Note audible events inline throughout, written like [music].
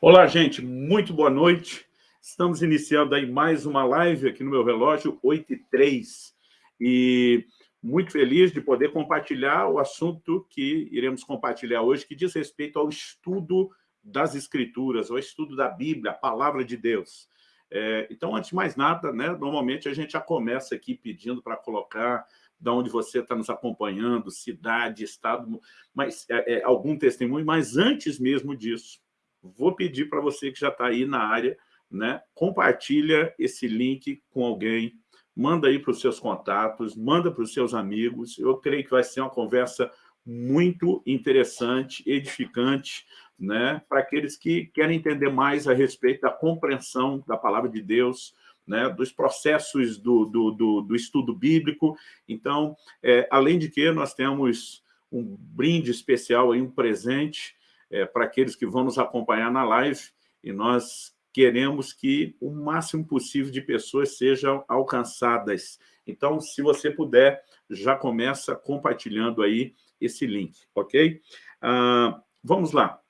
Olá, gente, muito boa noite. Estamos iniciando aí mais uma live aqui no meu relógio, 8 e 3. E muito feliz de poder compartilhar o assunto que iremos compartilhar hoje, que diz respeito ao estudo das Escrituras, ao estudo da Bíblia, a Palavra de Deus. É, então, antes de mais nada, né, normalmente a gente já começa aqui pedindo para colocar de onde você está nos acompanhando, cidade, estado, mas é, é, algum testemunho, mas antes mesmo disso, vou pedir para você que já está aí na área, né, compartilha esse link com alguém, manda aí para os seus contatos, manda para os seus amigos, eu creio que vai ser uma conversa muito interessante, edificante, né, para aqueles que querem entender mais a respeito da compreensão da palavra de Deus, né, dos processos do, do, do, do, estudo bíblico. Então, é, além de que nós temos um brinde especial, aí, um presente é, para aqueles que vão nos acompanhar na live, e nós queremos que o máximo possível de pessoas sejam alcançadas. Então, se você puder, já começa compartilhando aí esse link, ok? Ah, vamos lá.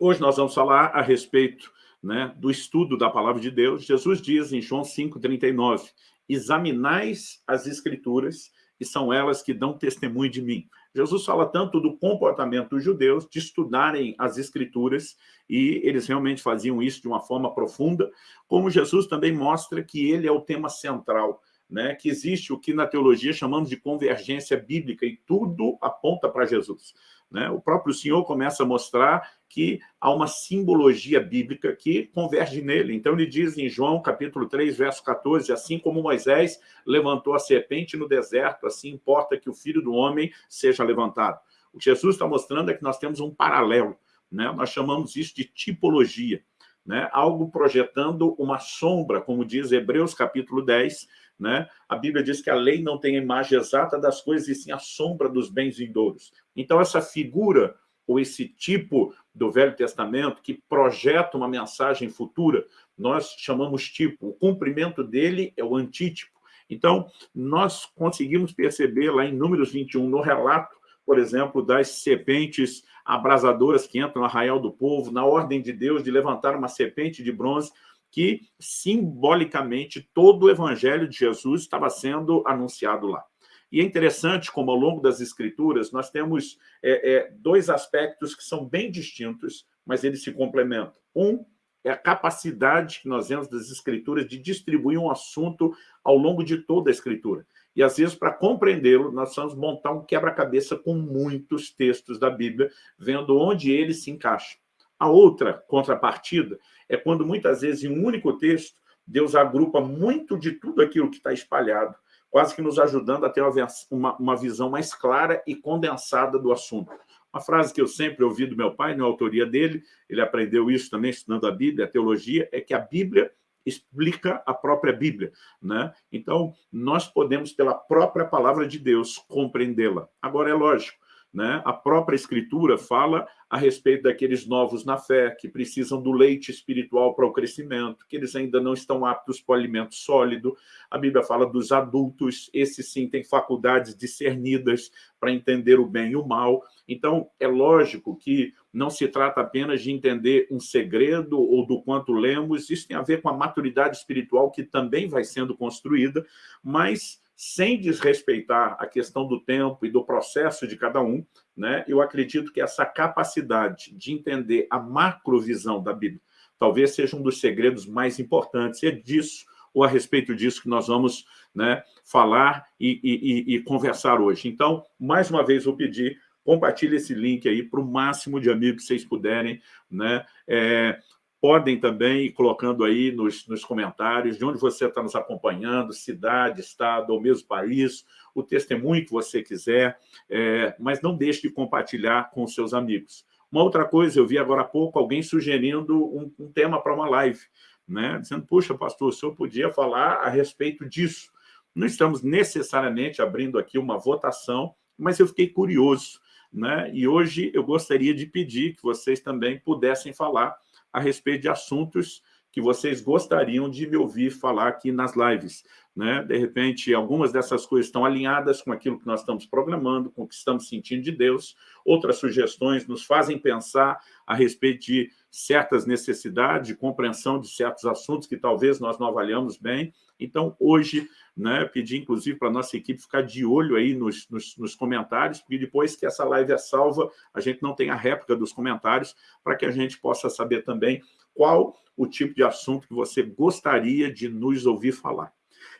Hoje nós vamos falar a respeito né, do estudo da palavra de Deus, Jesus diz em João 5,39, examinais as escrituras e são elas que dão testemunho de mim. Jesus fala tanto do comportamento dos judeus, de estudarem as escrituras, e eles realmente faziam isso de uma forma profunda, como Jesus também mostra que ele é o tema central, né, que existe o que na teologia chamamos de convergência bíblica, e tudo aponta para Jesus. Né? O próprio Senhor começa a mostrar que há uma simbologia bíblica que converge nele. Então, ele diz em João, capítulo 3, verso 14, assim como Moisés levantou a serpente no deserto, assim importa que o Filho do Homem seja levantado. O que Jesus está mostrando é que nós temos um paralelo. Né? Nós chamamos isso de tipologia. Né? Algo projetando uma sombra, como diz Hebreus, capítulo 10, né? A Bíblia diz que a lei não tem a imagem exata das coisas, e sim a sombra dos bens vindouros. Então, essa figura, ou esse tipo do Velho Testamento, que projeta uma mensagem futura, nós chamamos tipo. O cumprimento dele é o antítipo. Então, nós conseguimos perceber lá em Números 21, no relato, por exemplo, das serpentes abrasadoras que entram no arraial do povo, na ordem de Deus de levantar uma serpente de bronze, que simbolicamente todo o evangelho de Jesus estava sendo anunciado lá. E é interessante como ao longo das escrituras nós temos é, é, dois aspectos que são bem distintos, mas eles se complementam. Um é a capacidade que nós temos das escrituras de distribuir um assunto ao longo de toda a escritura. E, às vezes, para compreendê-lo, nós vamos montar um quebra-cabeça com muitos textos da Bíblia, vendo onde ele se encaixa. A outra contrapartida é quando, muitas vezes, em um único texto, Deus agrupa muito de tudo aquilo que está espalhado, quase que nos ajudando a ter uma, uma visão mais clara e condensada do assunto. Uma frase que eu sempre ouvi do meu pai, na autoria dele, ele aprendeu isso também estudando a Bíblia, a teologia, é que a Bíblia explica a própria Bíblia. Né? Então, nós podemos, pela própria palavra de Deus, compreendê-la. Agora, é lógico, né? A própria Escritura fala a respeito daqueles novos na fé, que precisam do leite espiritual para o crescimento, que eles ainda não estão aptos para o alimento sólido. A Bíblia fala dos adultos, esses sim têm faculdades discernidas para entender o bem e o mal. Então, é lógico que não se trata apenas de entender um segredo ou do quanto lemos, isso tem a ver com a maturidade espiritual que também vai sendo construída, mas sem desrespeitar a questão do tempo e do processo de cada um, né, eu acredito que essa capacidade de entender a macrovisão da Bíblia talvez seja um dos segredos mais importantes. E é disso, ou a respeito disso, que nós vamos né, falar e, e, e, conversar hoje. Então, mais uma vez, vou pedir, compartilhe esse link aí para o máximo de amigos que vocês puderem. Né? É, podem também ir colocando aí nos, nos comentários de onde você está nos acompanhando, cidade, estado ou mesmo país, o testemunho que você quiser, é, mas não deixe de compartilhar com seus amigos. Uma outra coisa, eu vi agora há pouco alguém sugerindo um, um tema para uma live, né? dizendo, puxa, pastor, o senhor podia falar a respeito disso. Não estamos necessariamente abrindo aqui uma votação, mas eu fiquei curioso. Né? E hoje eu gostaria de pedir que vocês também pudessem falar a respeito de assuntos que vocês gostariam de me ouvir falar aqui nas lives. Né? De repente, algumas dessas coisas estão alinhadas com aquilo que nós estamos programando, com o que estamos sentindo de Deus. Outras sugestões nos fazem pensar a respeito de certas necessidades de compreensão de certos assuntos que talvez nós não avaliamos bem. Então, hoje, né, pedi inclusive para a nossa equipe ficar de olho aí nos, nos, nos, comentários, porque depois que essa live é salva, a gente não tem a réplica dos comentários, para que a gente possa saber também qual o tipo de assunto que você gostaria de nos ouvir falar.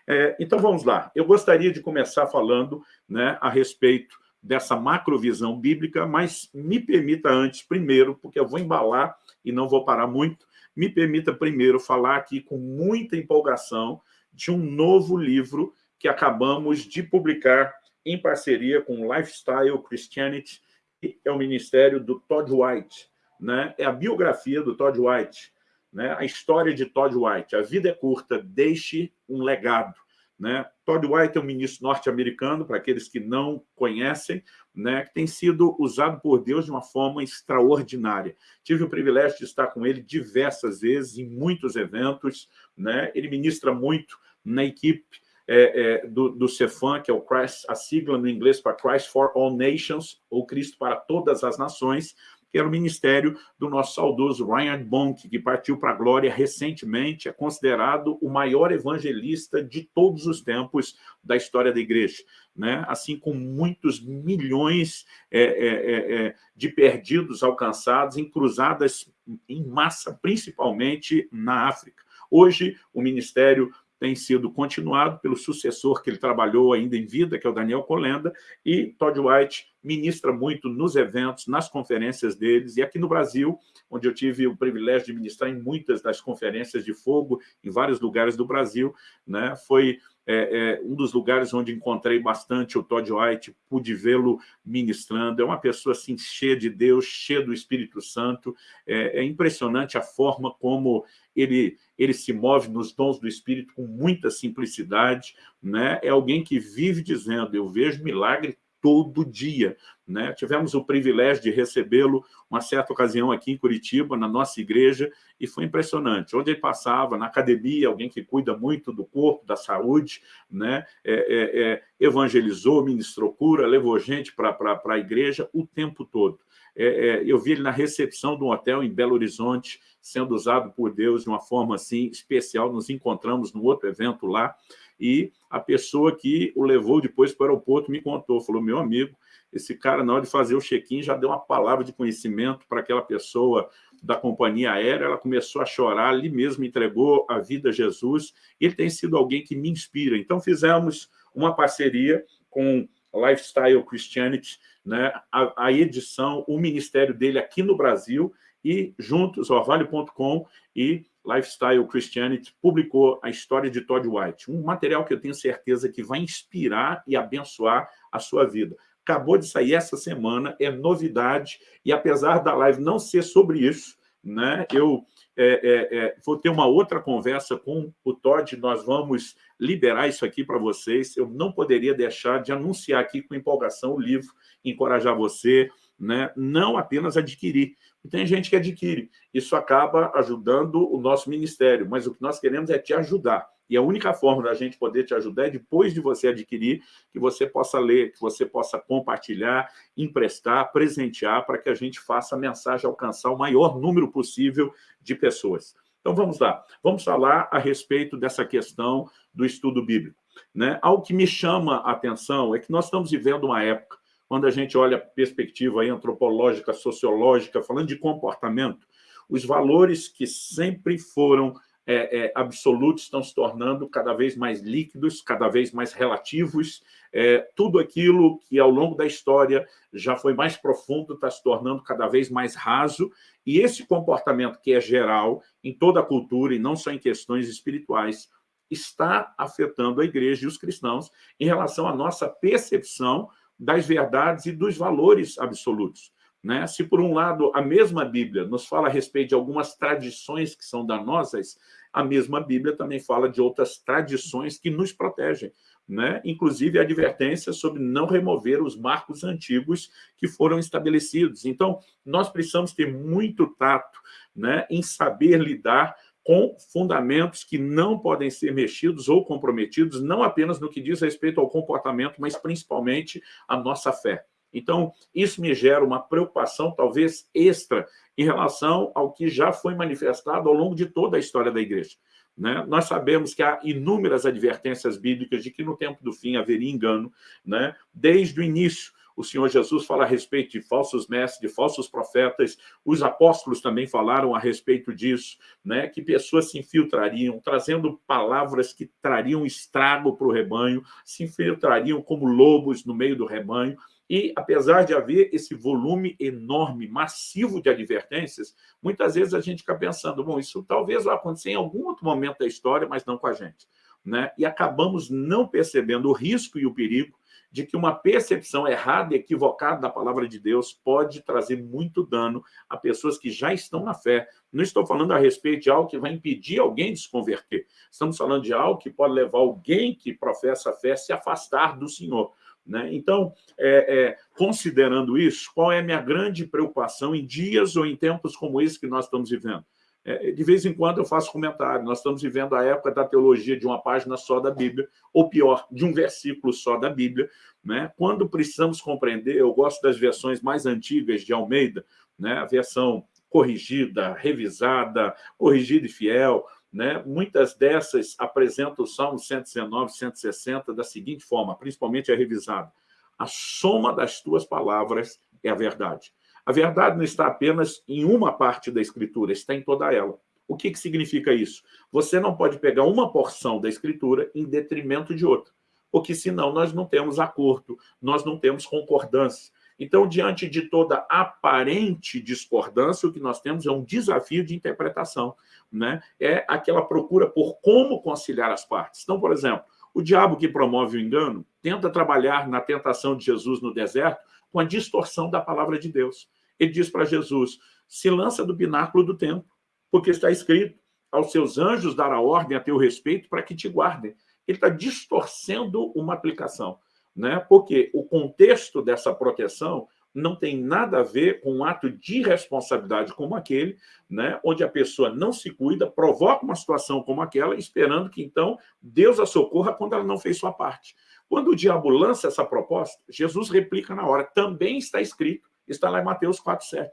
É, então, vamos lá. Eu gostaria de começar falando né, a respeito dessa macrovisão bíblica, mas me permita antes, primeiro, porque eu vou embalar e não vou parar muito, me permita primeiro falar aqui com muita empolgação de um novo livro que acabamos de publicar em parceria com Lifestyle Christianity, que é o ministério do Todd White. Né? É a biografia do Todd White, né? a história de Todd White. A vida é curta, deixe um legado. Né? Todd White é um ministro norte-americano, para aqueles que não conhecem, né, que tem sido usado por Deus de uma forma extraordinária. Tive o privilégio de estar com ele diversas vezes, em muitos eventos. Né? Ele ministra muito na equipe é, é, do, do Cefam, que é o Christ, a sigla no inglês para Christ for All Nations, ou Cristo para todas as nações, que era o ministério do nosso saudoso Ryan Bonk, que partiu para a glória recentemente, é considerado o maior evangelista de todos os tempos da história da igreja. Né? assim como muitos milhões é, é, é, é, de perdidos alcançados em cruzadas em massa, principalmente na África. Hoje, o ministério tem sido continuado pelo sucessor que ele trabalhou ainda em vida, que é o Daniel Colenda, e Todd White ministra muito nos eventos, nas conferências deles, e aqui no Brasil, onde eu tive o privilégio de ministrar em muitas das conferências de fogo, em vários lugares do Brasil, né? foi é, é, um dos lugares onde encontrei bastante o Todd White, pude vê-lo ministrando, é uma pessoa assim, cheia de Deus, cheia do Espírito Santo, é, é impressionante a forma como ele, ele se move nos dons do Espírito com muita simplicidade, né? é alguém que vive dizendo, eu vejo milagre todo dia. Né? Tivemos o privilégio de recebê-lo uma certa ocasião aqui em Curitiba, na nossa igreja, e foi impressionante. Onde ele passava, na academia, alguém que cuida muito do corpo, da saúde, né? É, é, é, evangelizou, ministrou cura, levou gente para a igreja o tempo todo. É, é, eu vi ele na recepção de um hotel em Belo Horizonte, sendo usado por Deus de uma forma assim especial. Nos encontramos num outro evento lá, e a pessoa que o levou depois para o aeroporto me contou, falou, meu amigo, esse cara, na hora de fazer o check-in, já deu uma palavra de conhecimento para aquela pessoa da companhia aérea, ela começou a chorar, ali mesmo entregou a vida a Jesus, ele tem sido alguém que me inspira. Então, fizemos uma parceria com Lifestyle Christianity, né, a, a edição, o ministério dele aqui no Brasil, e juntos, orvalho.com e Lifestyle Christianity publicou a história de Todd White, um material que eu tenho certeza que vai inspirar e abençoar a sua vida. Acabou de sair essa semana, é novidade, e apesar da live não ser sobre isso, né, eu é, é, é, vou ter uma outra conversa com o Todd, nós vamos liberar isso aqui para vocês. Eu não poderia deixar de anunciar aqui com empolgação o livro, encorajar você, né, não apenas adquirir, tem gente que adquire. Isso acaba ajudando o nosso ministério, mas o que nós queremos é te ajudar. E a única forma da gente poder te ajudar é depois de você adquirir, que você possa ler, que você possa compartilhar, emprestar, presentear, para que a gente faça a mensagem alcançar o maior número possível de pessoas. Então, vamos lá. Vamos falar a respeito dessa questão do estudo bíblico. Né? Algo que me chama a atenção é que nós estamos vivendo uma época quando a gente olha a perspectiva antropológica, sociológica, falando de comportamento, os valores que sempre foram é, é, absolutos estão se tornando cada vez mais líquidos, cada vez mais relativos. É, tudo aquilo que, ao longo da história, já foi mais profundo, está se tornando cada vez mais raso. E esse comportamento, que é geral em toda a cultura, e não só em questões espirituais, está afetando a igreja e os cristãos em relação à nossa percepção das verdades e dos valores absolutos. Né? Se, por um lado, a mesma Bíblia nos fala a respeito de algumas tradições que são danosas, a mesma Bíblia também fala de outras tradições que nos protegem. Né? Inclusive, advertência sobre não remover os marcos antigos que foram estabelecidos. Então, nós precisamos ter muito tato né, em saber lidar com fundamentos que não podem ser mexidos ou comprometidos, não apenas no que diz respeito ao comportamento, mas principalmente à nossa fé. Então, isso me gera uma preocupação, talvez extra, em relação ao que já foi manifestado ao longo de toda a história da igreja. Né? Nós sabemos que há inúmeras advertências bíblicas de que no tempo do fim haveria engano, né? desde o início o Senhor Jesus fala a respeito de falsos mestres, de falsos profetas, os apóstolos também falaram a respeito disso, né? que pessoas se infiltrariam, trazendo palavras que trariam estrago para o rebanho, se infiltrariam como lobos no meio do rebanho, e, apesar de haver esse volume enorme, massivo de advertências, muitas vezes a gente fica pensando, bom, isso talvez vá acontecer em algum outro momento da história, mas não com a gente. Né? E acabamos não percebendo o risco e o perigo de que uma percepção errada e equivocada da palavra de Deus pode trazer muito dano a pessoas que já estão na fé. Não estou falando a respeito de algo que vai impedir alguém de se converter. Estamos falando de algo que pode levar alguém que professa a fé a se afastar do Senhor. Né? Então, é, é, considerando isso, qual é a minha grande preocupação em dias ou em tempos como esse que nós estamos vivendo? É, de vez em quando eu faço comentário, nós estamos vivendo a época da teologia de uma página só da Bíblia, ou pior, de um versículo só da Bíblia. Né? Quando precisamos compreender, eu gosto das versões mais antigas de Almeida, né? a versão corrigida, revisada, corrigida e fiel, né? Muitas dessas apresentam o Salmo 119, 160 da seguinte forma, principalmente a revisada. A soma das tuas palavras é a verdade. A verdade não está apenas em uma parte da Escritura, está em toda ela. O que, que significa isso? Você não pode pegar uma porção da Escritura em detrimento de outra, porque senão nós não temos acordo, nós não temos concordância. Então, diante de toda aparente discordância, o que nós temos é um desafio de interpretação. Né? É aquela procura por como conciliar as partes. Então, por exemplo, o diabo que promove o engano tenta trabalhar na tentação de Jesus no deserto com a distorção da palavra de Deus. Ele diz para Jesus, se lança do pináculo do templo, porque está escrito, aos seus anjos dará ordem a teu respeito para que te guardem. Ele está distorcendo uma aplicação, né? porque o contexto dessa proteção não tem nada a ver com um ato de responsabilidade como aquele, né, onde a pessoa não se cuida, provoca uma situação como aquela, esperando que, então, Deus a socorra quando ela não fez sua parte. Quando o diabo lança essa proposta, Jesus replica na hora. Também está escrito, está lá em Mateus 4,7.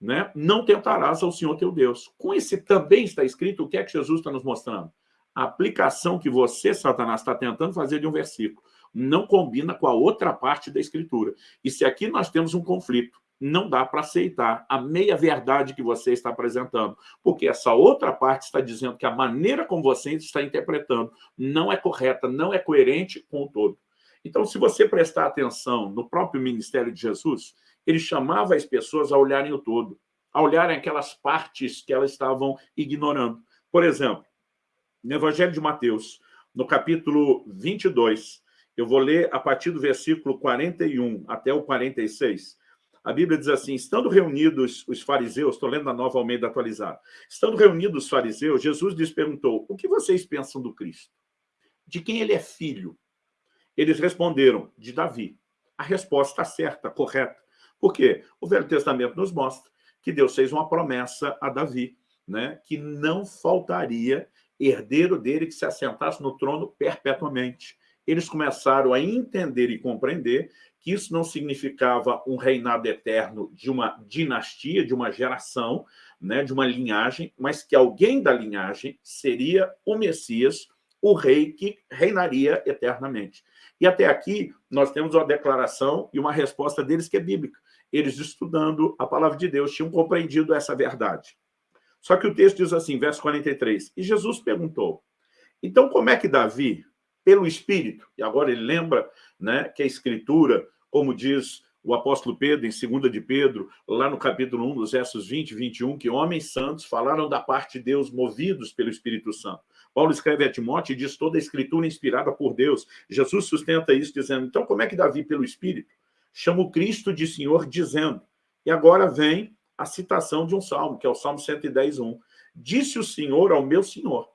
Né? Não tentarás ao Senhor teu Deus. Com esse também está escrito, o que é que Jesus está nos mostrando? A aplicação que você, Satanás, está tentando fazer de um versículo não combina com a outra parte da Escritura. E se aqui nós temos um conflito, não dá para aceitar a meia-verdade que você está apresentando, porque essa outra parte está dizendo que a maneira como você está interpretando não é correta, não é coerente com o todo. Então, se você prestar atenção no próprio ministério de Jesus, ele chamava as pessoas a olharem o todo, a olharem aquelas partes que elas estavam ignorando. Por exemplo, no Evangelho de Mateus, no capítulo 22, eu vou ler a partir do versículo 41 até o 46. A Bíblia diz assim, estando reunidos os fariseus, estou lendo a nova Almeida atualizada, estando reunidos os fariseus, Jesus lhes perguntou, o que vocês pensam do Cristo? De quem ele é filho? Eles responderam, de Davi. A resposta está certa, correta. Por quê? O Velho Testamento nos mostra que Deus fez uma promessa a Davi, né, que não faltaria herdeiro dele que se assentasse no trono perpetuamente eles começaram a entender e compreender que isso não significava um reinado eterno de uma dinastia, de uma geração, né, de uma linhagem, mas que alguém da linhagem seria o Messias, o rei que reinaria eternamente. E até aqui nós temos uma declaração e uma resposta deles que é bíblica. Eles, estudando a palavra de Deus, tinham compreendido essa verdade. Só que o texto diz assim, verso 43, e Jesus perguntou, então como é que Davi, pelo Espírito. E agora ele lembra né, que a Escritura, como diz o apóstolo Pedro, em 2 de Pedro, lá no capítulo 1, dos versos 20 e 21, que homens santos falaram da parte de Deus movidos pelo Espírito Santo. Paulo escreve a Timóteo e diz toda a Escritura inspirada por Deus. Jesus sustenta isso dizendo, então como é que Davi, pelo Espírito, chama o Cristo de Senhor dizendo? E agora vem a citação de um salmo, que é o Salmo 110, 1. Disse o Senhor ao meu Senhor,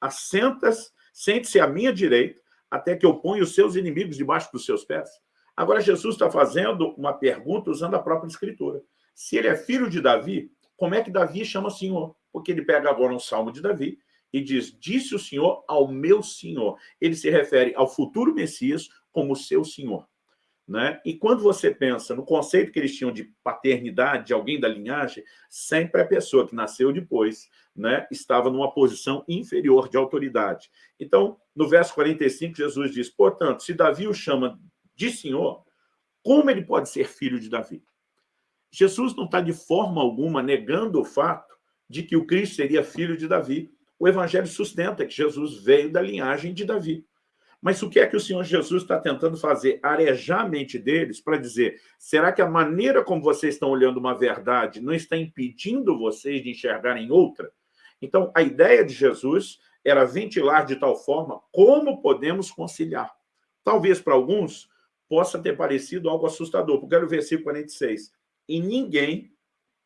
assentas Sente-se à minha direita, até que eu ponha os seus inimigos debaixo dos seus pés. Agora, Jesus está fazendo uma pergunta usando a própria Escritura. Se ele é filho de Davi, como é que Davi chama Senhor? Porque ele pega agora um salmo de Davi e diz, disse o Senhor ao meu Senhor. Ele se refere ao futuro Messias como seu Senhor. Né? E quando você pensa no conceito que eles tinham de paternidade, de alguém da linhagem, sempre a pessoa que nasceu depois né, estava numa posição inferior de autoridade. Então, no verso 45, Jesus diz, portanto, se Davi o chama de Senhor, como ele pode ser filho de Davi? Jesus não está de forma alguma negando o fato de que o Cristo seria filho de Davi. O Evangelho sustenta que Jesus veio da linhagem de Davi. Mas o que é que o Senhor Jesus está tentando fazer? Arejar a mente deles para dizer, será que a maneira como vocês estão olhando uma verdade não está impedindo vocês de enxergarem outra? Então, a ideia de Jesus era ventilar de tal forma como podemos conciliar. Talvez para alguns possa ter parecido algo assustador, porque olha o versículo 46. E ninguém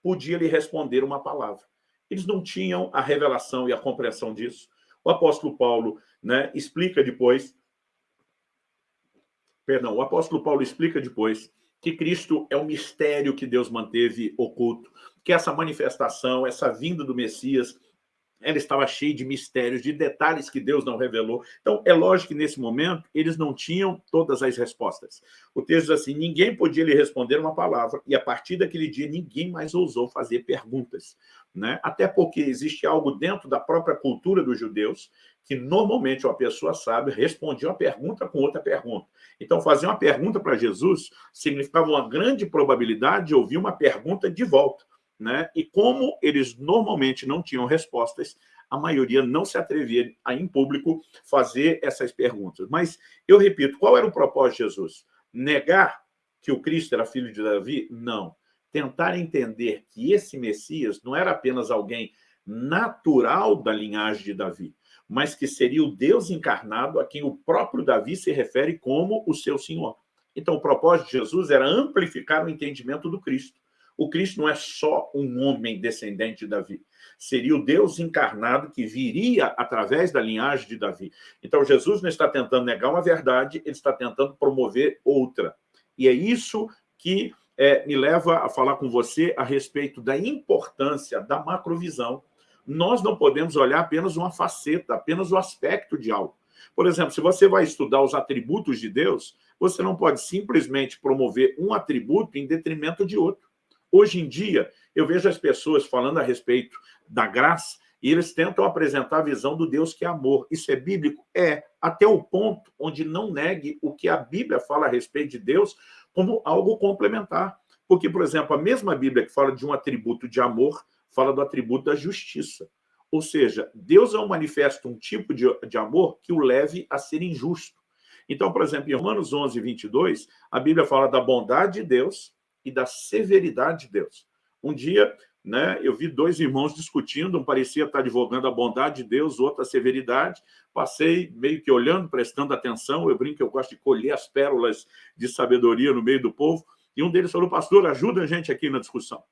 podia lhe responder uma palavra. Eles não tinham a revelação e a compreensão disso. O apóstolo Paulo né, explica depois Perdão, o apóstolo Paulo explica depois que Cristo é o mistério que Deus manteve oculto, que essa manifestação, essa vinda do Messias, ela estava cheia de mistérios, de detalhes que Deus não revelou. Então, é lógico que nesse momento eles não tinham todas as respostas. O texto diz assim, ninguém podia lhe responder uma palavra, e a partir daquele dia ninguém mais ousou fazer perguntas. Né? Até porque existe algo dentro da própria cultura dos judeus que normalmente uma pessoa sábia respondia uma pergunta com outra pergunta. Então, fazer uma pergunta para Jesus significava uma grande probabilidade de ouvir uma pergunta de volta. Né? E como eles normalmente não tinham respostas, a maioria não se atrevia a, em público, fazer essas perguntas. Mas, eu repito, qual era o propósito de Jesus? Negar que o Cristo era filho de Davi? Não. Tentar entender que esse Messias não era apenas alguém natural da linhagem de Davi, mas que seria o Deus encarnado a quem o próprio Davi se refere como o seu Senhor. Então, o propósito de Jesus era amplificar o entendimento do Cristo. O Cristo não é só um homem descendente de Davi. Seria o Deus encarnado que viria através da linhagem de Davi. Então, Jesus não está tentando negar uma verdade, ele está tentando promover outra. E é isso que é, me leva a falar com você a respeito da importância da macrovisão. Nós não podemos olhar apenas uma faceta, apenas o aspecto de algo. Por exemplo, se você vai estudar os atributos de Deus, você não pode simplesmente promover um atributo em detrimento de outro. Hoje em dia, eu vejo as pessoas falando a respeito da graça e eles tentam apresentar a visão do Deus que é amor. Isso é bíblico? É, até o ponto onde não negue o que a Bíblia fala a respeito de Deus como algo complementar. Porque, por exemplo, a mesma Bíblia que fala de um atributo de amor, fala do atributo da justiça. Ou seja, Deus não manifesta um tipo de, de amor que o leve a ser injusto. Então, por exemplo, em Romanos 11, 22, a Bíblia fala da bondade de Deus e da severidade de Deus. Um dia, né, eu vi dois irmãos discutindo, um parecia estar advogando a bondade de Deus, outro a severidade. Passei meio que olhando, prestando atenção. Eu brinco que eu gosto de colher as pérolas de sabedoria no meio do povo. E um deles falou, pastor, ajuda a gente aqui na discussão.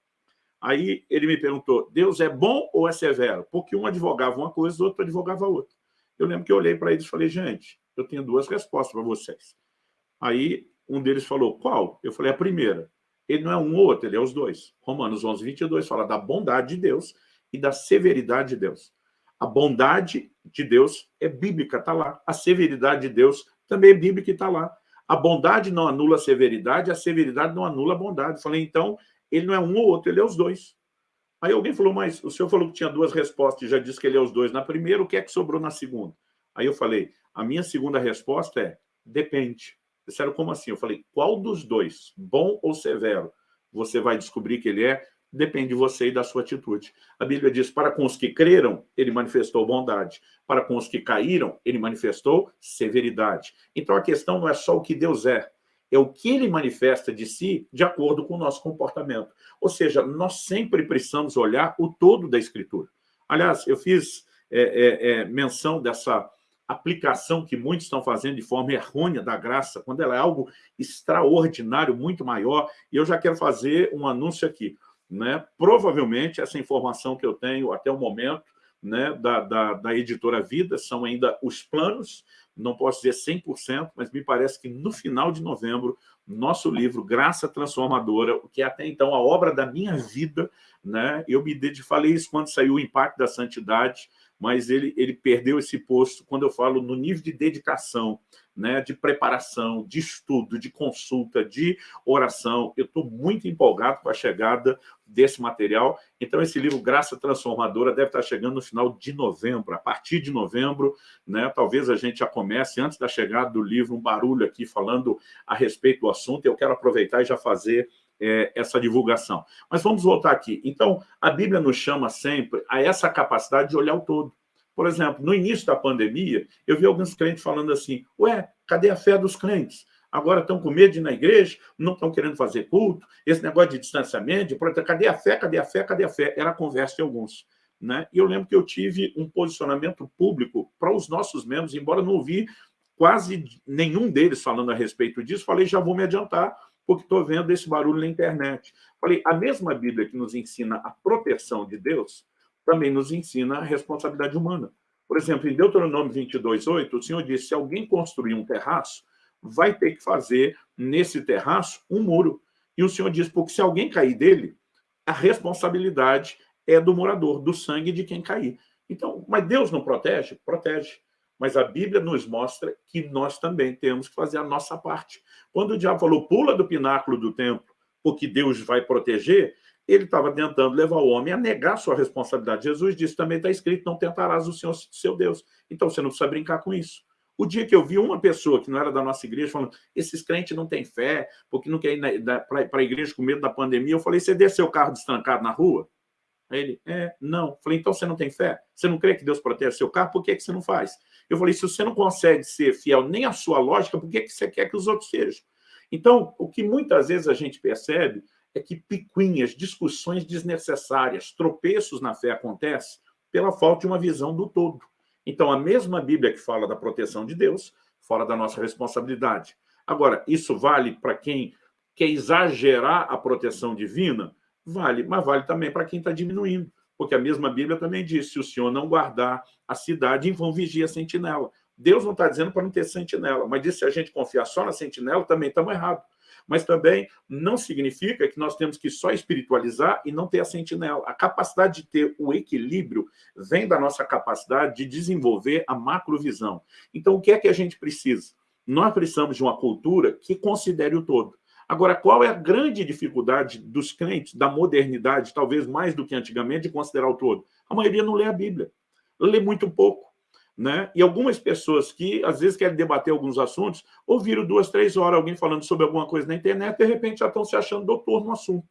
Aí ele me perguntou, Deus é bom ou é severo? Porque um advogava uma coisa, o outro advogava outra. Eu lembro que eu olhei para eles e falei, gente, eu tenho duas respostas para vocês. Aí um deles falou, qual? Eu falei, a primeira ele não é um ou outro, ele é os dois. Romanos 11, 22 fala da bondade de Deus e da severidade de Deus. A bondade de Deus é bíblica, está lá. A severidade de Deus também é bíblica e está lá. A bondade não anula a severidade, a severidade não anula a bondade. Eu falei, então, ele não é um ou outro, ele é os dois. Aí alguém falou, mas o senhor falou que tinha duas respostas e já disse que ele é os dois. Na primeira, o que é que sobrou na segunda? Aí eu falei, a minha segunda resposta é, depende. Disseram, como assim? Eu falei, qual dos dois, bom ou severo, você vai descobrir que ele é? Depende de você e da sua atitude. A Bíblia diz, para com os que creram, ele manifestou bondade. Para com os que caíram, ele manifestou severidade. Então, a questão não é só o que Deus é, é o que ele manifesta de si de acordo com o nosso comportamento. Ou seja, nós sempre precisamos olhar o todo da Escritura. Aliás, eu fiz é, é, é, menção dessa aplicação que muitos estão fazendo de forma errônea da graça, quando ela é algo extraordinário, muito maior, e eu já quero fazer um anúncio aqui. Né? Provavelmente, essa informação que eu tenho até o momento, né, da, da, da, editora Vida, são ainda os planos, não posso dizer 100%, mas me parece que no final de novembro, nosso livro Graça Transformadora, o que é até então a obra da minha vida, né, eu me falei isso quando saiu o Impacto da Santidade, mas ele, ele perdeu esse posto quando eu falo no nível de dedicação, né, de preparação, de estudo, de consulta, de oração. Eu estou muito empolgado com a chegada desse material. Então, esse livro, Graça Transformadora, deve estar chegando no final de novembro. A partir de novembro, né, talvez a gente já comece, antes da chegada do livro, um barulho aqui falando a respeito do assunto. Eu quero aproveitar e já fazer é, essa divulgação. Mas vamos voltar aqui. Então, a Bíblia nos chama sempre a essa capacidade de olhar o todo. Por exemplo, no início da pandemia, eu vi alguns crentes falando assim, ué, cadê a fé dos crentes? Agora estão com medo de ir na igreja, não estão querendo fazer culto, esse negócio de distanciamento, de proteção, cadê a fé, cadê a fé, cadê a fé? Era a conversa de alguns. Né? E eu lembro que eu tive um posicionamento público para os nossos membros, embora não ouvi quase nenhum deles falando a respeito disso, falei, já vou me adiantar, porque estou vendo esse barulho na internet. Falei, a mesma Bíblia que nos ensina a proteção de Deus, também nos ensina a responsabilidade humana. Por exemplo, em Deuteronômio 22, 8, o Senhor disse, se alguém construir um terraço, vai ter que fazer nesse terraço um muro. E o Senhor diz, porque se alguém cair dele, a responsabilidade é do morador, do sangue de quem cair. Então, mas Deus não protege? Protege. Mas a Bíblia nos mostra que nós também temos que fazer a nossa parte. Quando o diabo falou, pula do pináculo do templo, porque Deus vai proteger, ele estava tentando levar o homem a negar sua responsabilidade. Jesus disse, também está escrito, não tentarás o Senhor, seu Deus. Então você não precisa brincar com isso. O dia que eu vi uma pessoa que não era da nossa igreja falando esses crentes não têm fé, porque não querem ir para a igreja com medo da pandemia, eu falei, você desceu o carro destrancado na rua? Aí ele, é, não. Falei, então você não tem fé? Você não crê que Deus protege seu carro? Por que, que você não faz? Eu falei, se você não consegue ser fiel nem à sua lógica, por que, que você quer que os outros sejam? Então, o que muitas vezes a gente percebe é que picuinhas, discussões desnecessárias, tropeços na fé acontecem pela falta de uma visão do todo. Então, a mesma Bíblia que fala da proteção de Deus, fora da nossa responsabilidade. Agora, isso vale para quem quer exagerar a proteção divina? Vale, mas vale também para quem está diminuindo. Porque a mesma Bíblia também diz, se o Senhor não guardar a cidade, vão vigia a sentinela. Deus não está dizendo para não ter sentinela, mas diz se a gente confiar só na sentinela, também estamos errados mas também não significa que nós temos que só espiritualizar e não ter a sentinela. A capacidade de ter o equilíbrio vem da nossa capacidade de desenvolver a macrovisão. Então, o que é que a gente precisa? Nós precisamos de uma cultura que considere o todo. Agora, qual é a grande dificuldade dos crentes, da modernidade, talvez mais do que antigamente, de considerar o todo? A maioria não lê a Bíblia, lê muito pouco. Né? E algumas pessoas que, às vezes, querem debater alguns assuntos, ouviram duas, três horas alguém falando sobre alguma coisa na internet, de repente já estão se achando doutor no assunto.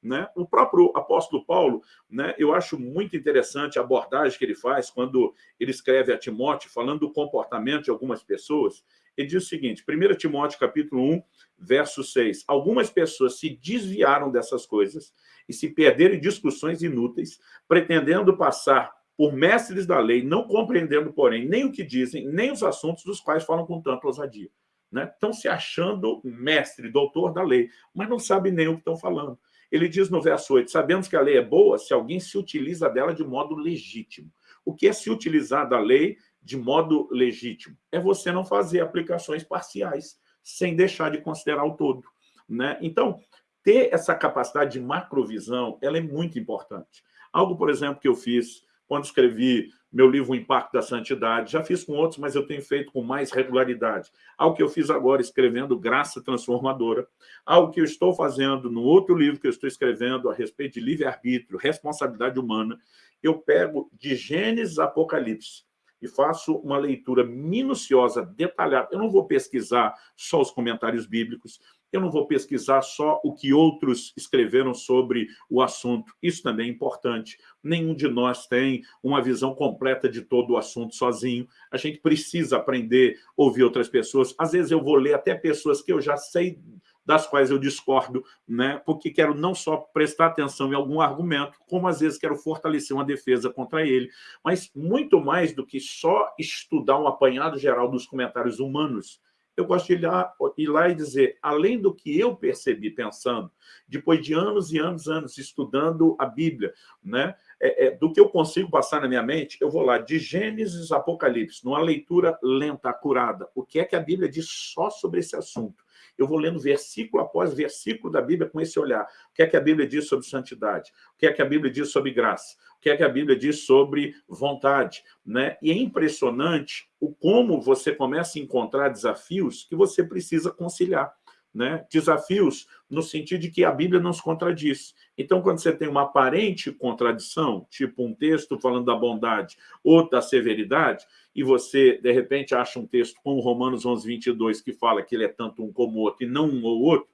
Né? O próprio apóstolo Paulo, né, eu acho muito interessante a abordagem que ele faz quando ele escreve a Timóteo, falando do comportamento de algumas pessoas. Ele diz o seguinte, 1 Timóteo capítulo 1, verso 6, algumas pessoas se desviaram dessas coisas e se perderam em discussões inúteis, pretendendo passar por mestres da lei, não compreendendo, porém, nem o que dizem, nem os assuntos dos quais falam com tanta ousadia. Né? Estão se achando mestre, doutor da lei, mas não sabem nem o que estão falando. Ele diz no verso 8, sabemos que a lei é boa se alguém se utiliza dela de modo legítimo. O que é se utilizar da lei de modo legítimo? É você não fazer aplicações parciais, sem deixar de considerar o todo. Né? Então, ter essa capacidade de macrovisão, ela é muito importante. Algo, por exemplo, que eu fiz quando escrevi meu livro O Impacto da Santidade. Já fiz com outros, mas eu tenho feito com mais regularidade. Algo que eu fiz agora, escrevendo Graça Transformadora. Algo que eu estou fazendo no outro livro que eu estou escrevendo a respeito de livre-arbítrio, responsabilidade humana. Eu pego de Gênesis Apocalipse e faço uma leitura minuciosa, detalhada. Eu não vou pesquisar só os comentários bíblicos, eu não vou pesquisar só o que outros escreveram sobre o assunto. Isso também é importante. Nenhum de nós tem uma visão completa de todo o assunto sozinho. A gente precisa aprender ouvir outras pessoas. Às vezes eu vou ler até pessoas que eu já sei das quais eu discordo, né? porque quero não só prestar atenção em algum argumento, como às vezes quero fortalecer uma defesa contra ele, mas muito mais do que só estudar um apanhado geral dos comentários humanos, eu gosto de ir lá, ir lá e dizer, além do que eu percebi pensando, depois de anos e anos, anos estudando a Bíblia, né, é, é, do que eu consigo passar na minha mente, eu vou lá, de Gênesis Apocalipse, numa leitura lenta, acurada, o que é que a Bíblia diz só sobre esse assunto? Eu vou lendo versículo após versículo da Bíblia com esse olhar. O que é que a Bíblia diz sobre santidade? O que é que a Bíblia diz sobre graça? O que é que a Bíblia diz sobre vontade? Né? E é impressionante o como você começa a encontrar desafios que você precisa conciliar né? desafios no sentido de que a Bíblia não se contradiz. Então, quando você tem uma aparente contradição, tipo um texto falando da bondade ou da severidade, e você, de repente, acha um texto como Romanos 11, 22, que fala que ele é tanto um como o outro e não um ou outro,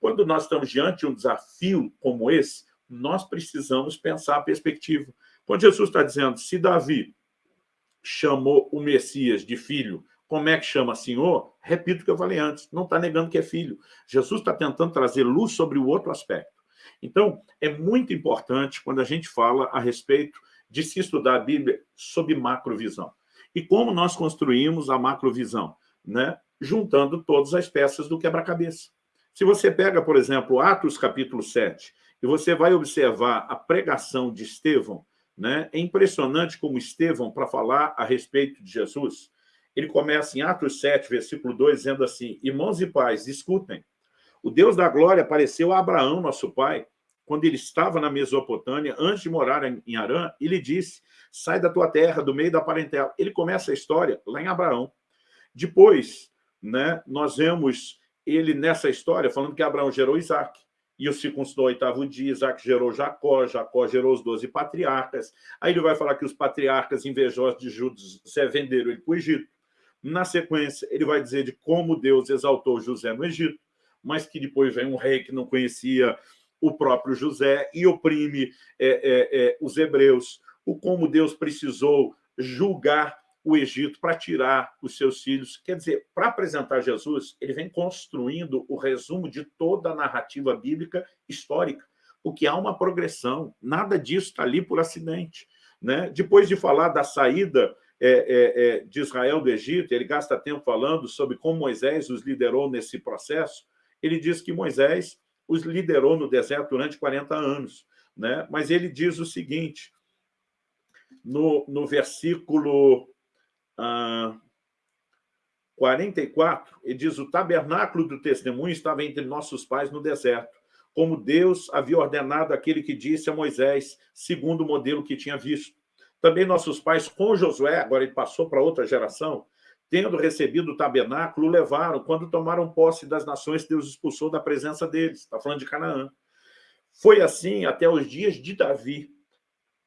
quando nós estamos diante de um desafio como esse, nós precisamos pensar a perspectiva. Quando Jesus está dizendo, se Davi chamou o Messias de filho como é que chama senhor? Repito o que eu falei antes, não está negando que é filho. Jesus está tentando trazer luz sobre o outro aspecto. Então, é muito importante quando a gente fala a respeito de se estudar a Bíblia sob macrovisão. E como nós construímos a macrovisão? Né? Juntando todas as peças do quebra-cabeça. Se você pega, por exemplo, Atos capítulo 7, e você vai observar a pregação de Estevão, né? é impressionante como Estevão, para falar a respeito de Jesus, ele começa em Atos 7, versículo 2, dizendo assim, Irmãos e pais, escutem, o Deus da glória apareceu a Abraão, nosso pai, quando ele estava na Mesopotâmia, antes de morar em Arã, e lhe disse, sai da tua terra, do meio da parentela. Ele começa a história lá em Abraão. Depois, né, nós vemos ele nessa história falando que Abraão gerou Isaac, e o circuncidou oitavo dia, Isaac gerou Jacó, Jacó gerou os doze patriarcas. Aí ele vai falar que os patriarcas invejosos de José venderam ele para o Egito. Na sequência, ele vai dizer de como Deus exaltou José no Egito, mas que depois vem um rei que não conhecia o próprio José e oprime é, é, é, os hebreus, o como Deus precisou julgar o Egito para tirar os seus filhos. Quer dizer, para apresentar Jesus, ele vem construindo o resumo de toda a narrativa bíblica histórica, porque há uma progressão, nada disso está ali por acidente. Né? Depois de falar da saída é, é, é, de Israel do Egito, ele gasta tempo falando sobre como Moisés os liderou nesse processo, ele diz que Moisés os liderou no deserto durante 40 anos. Né? Mas ele diz o seguinte, no, no versículo ah, 44, ele diz, o tabernáculo do testemunho estava entre nossos pais no deserto, como Deus havia ordenado aquele que disse a Moisés, segundo o modelo que tinha visto. Também nossos pais, com Josué, agora ele passou para outra geração, tendo recebido o tabernáculo, levaram quando tomaram posse das nações Deus expulsou da presença deles. Está falando de Canaã. Foi assim até os dias de Davi.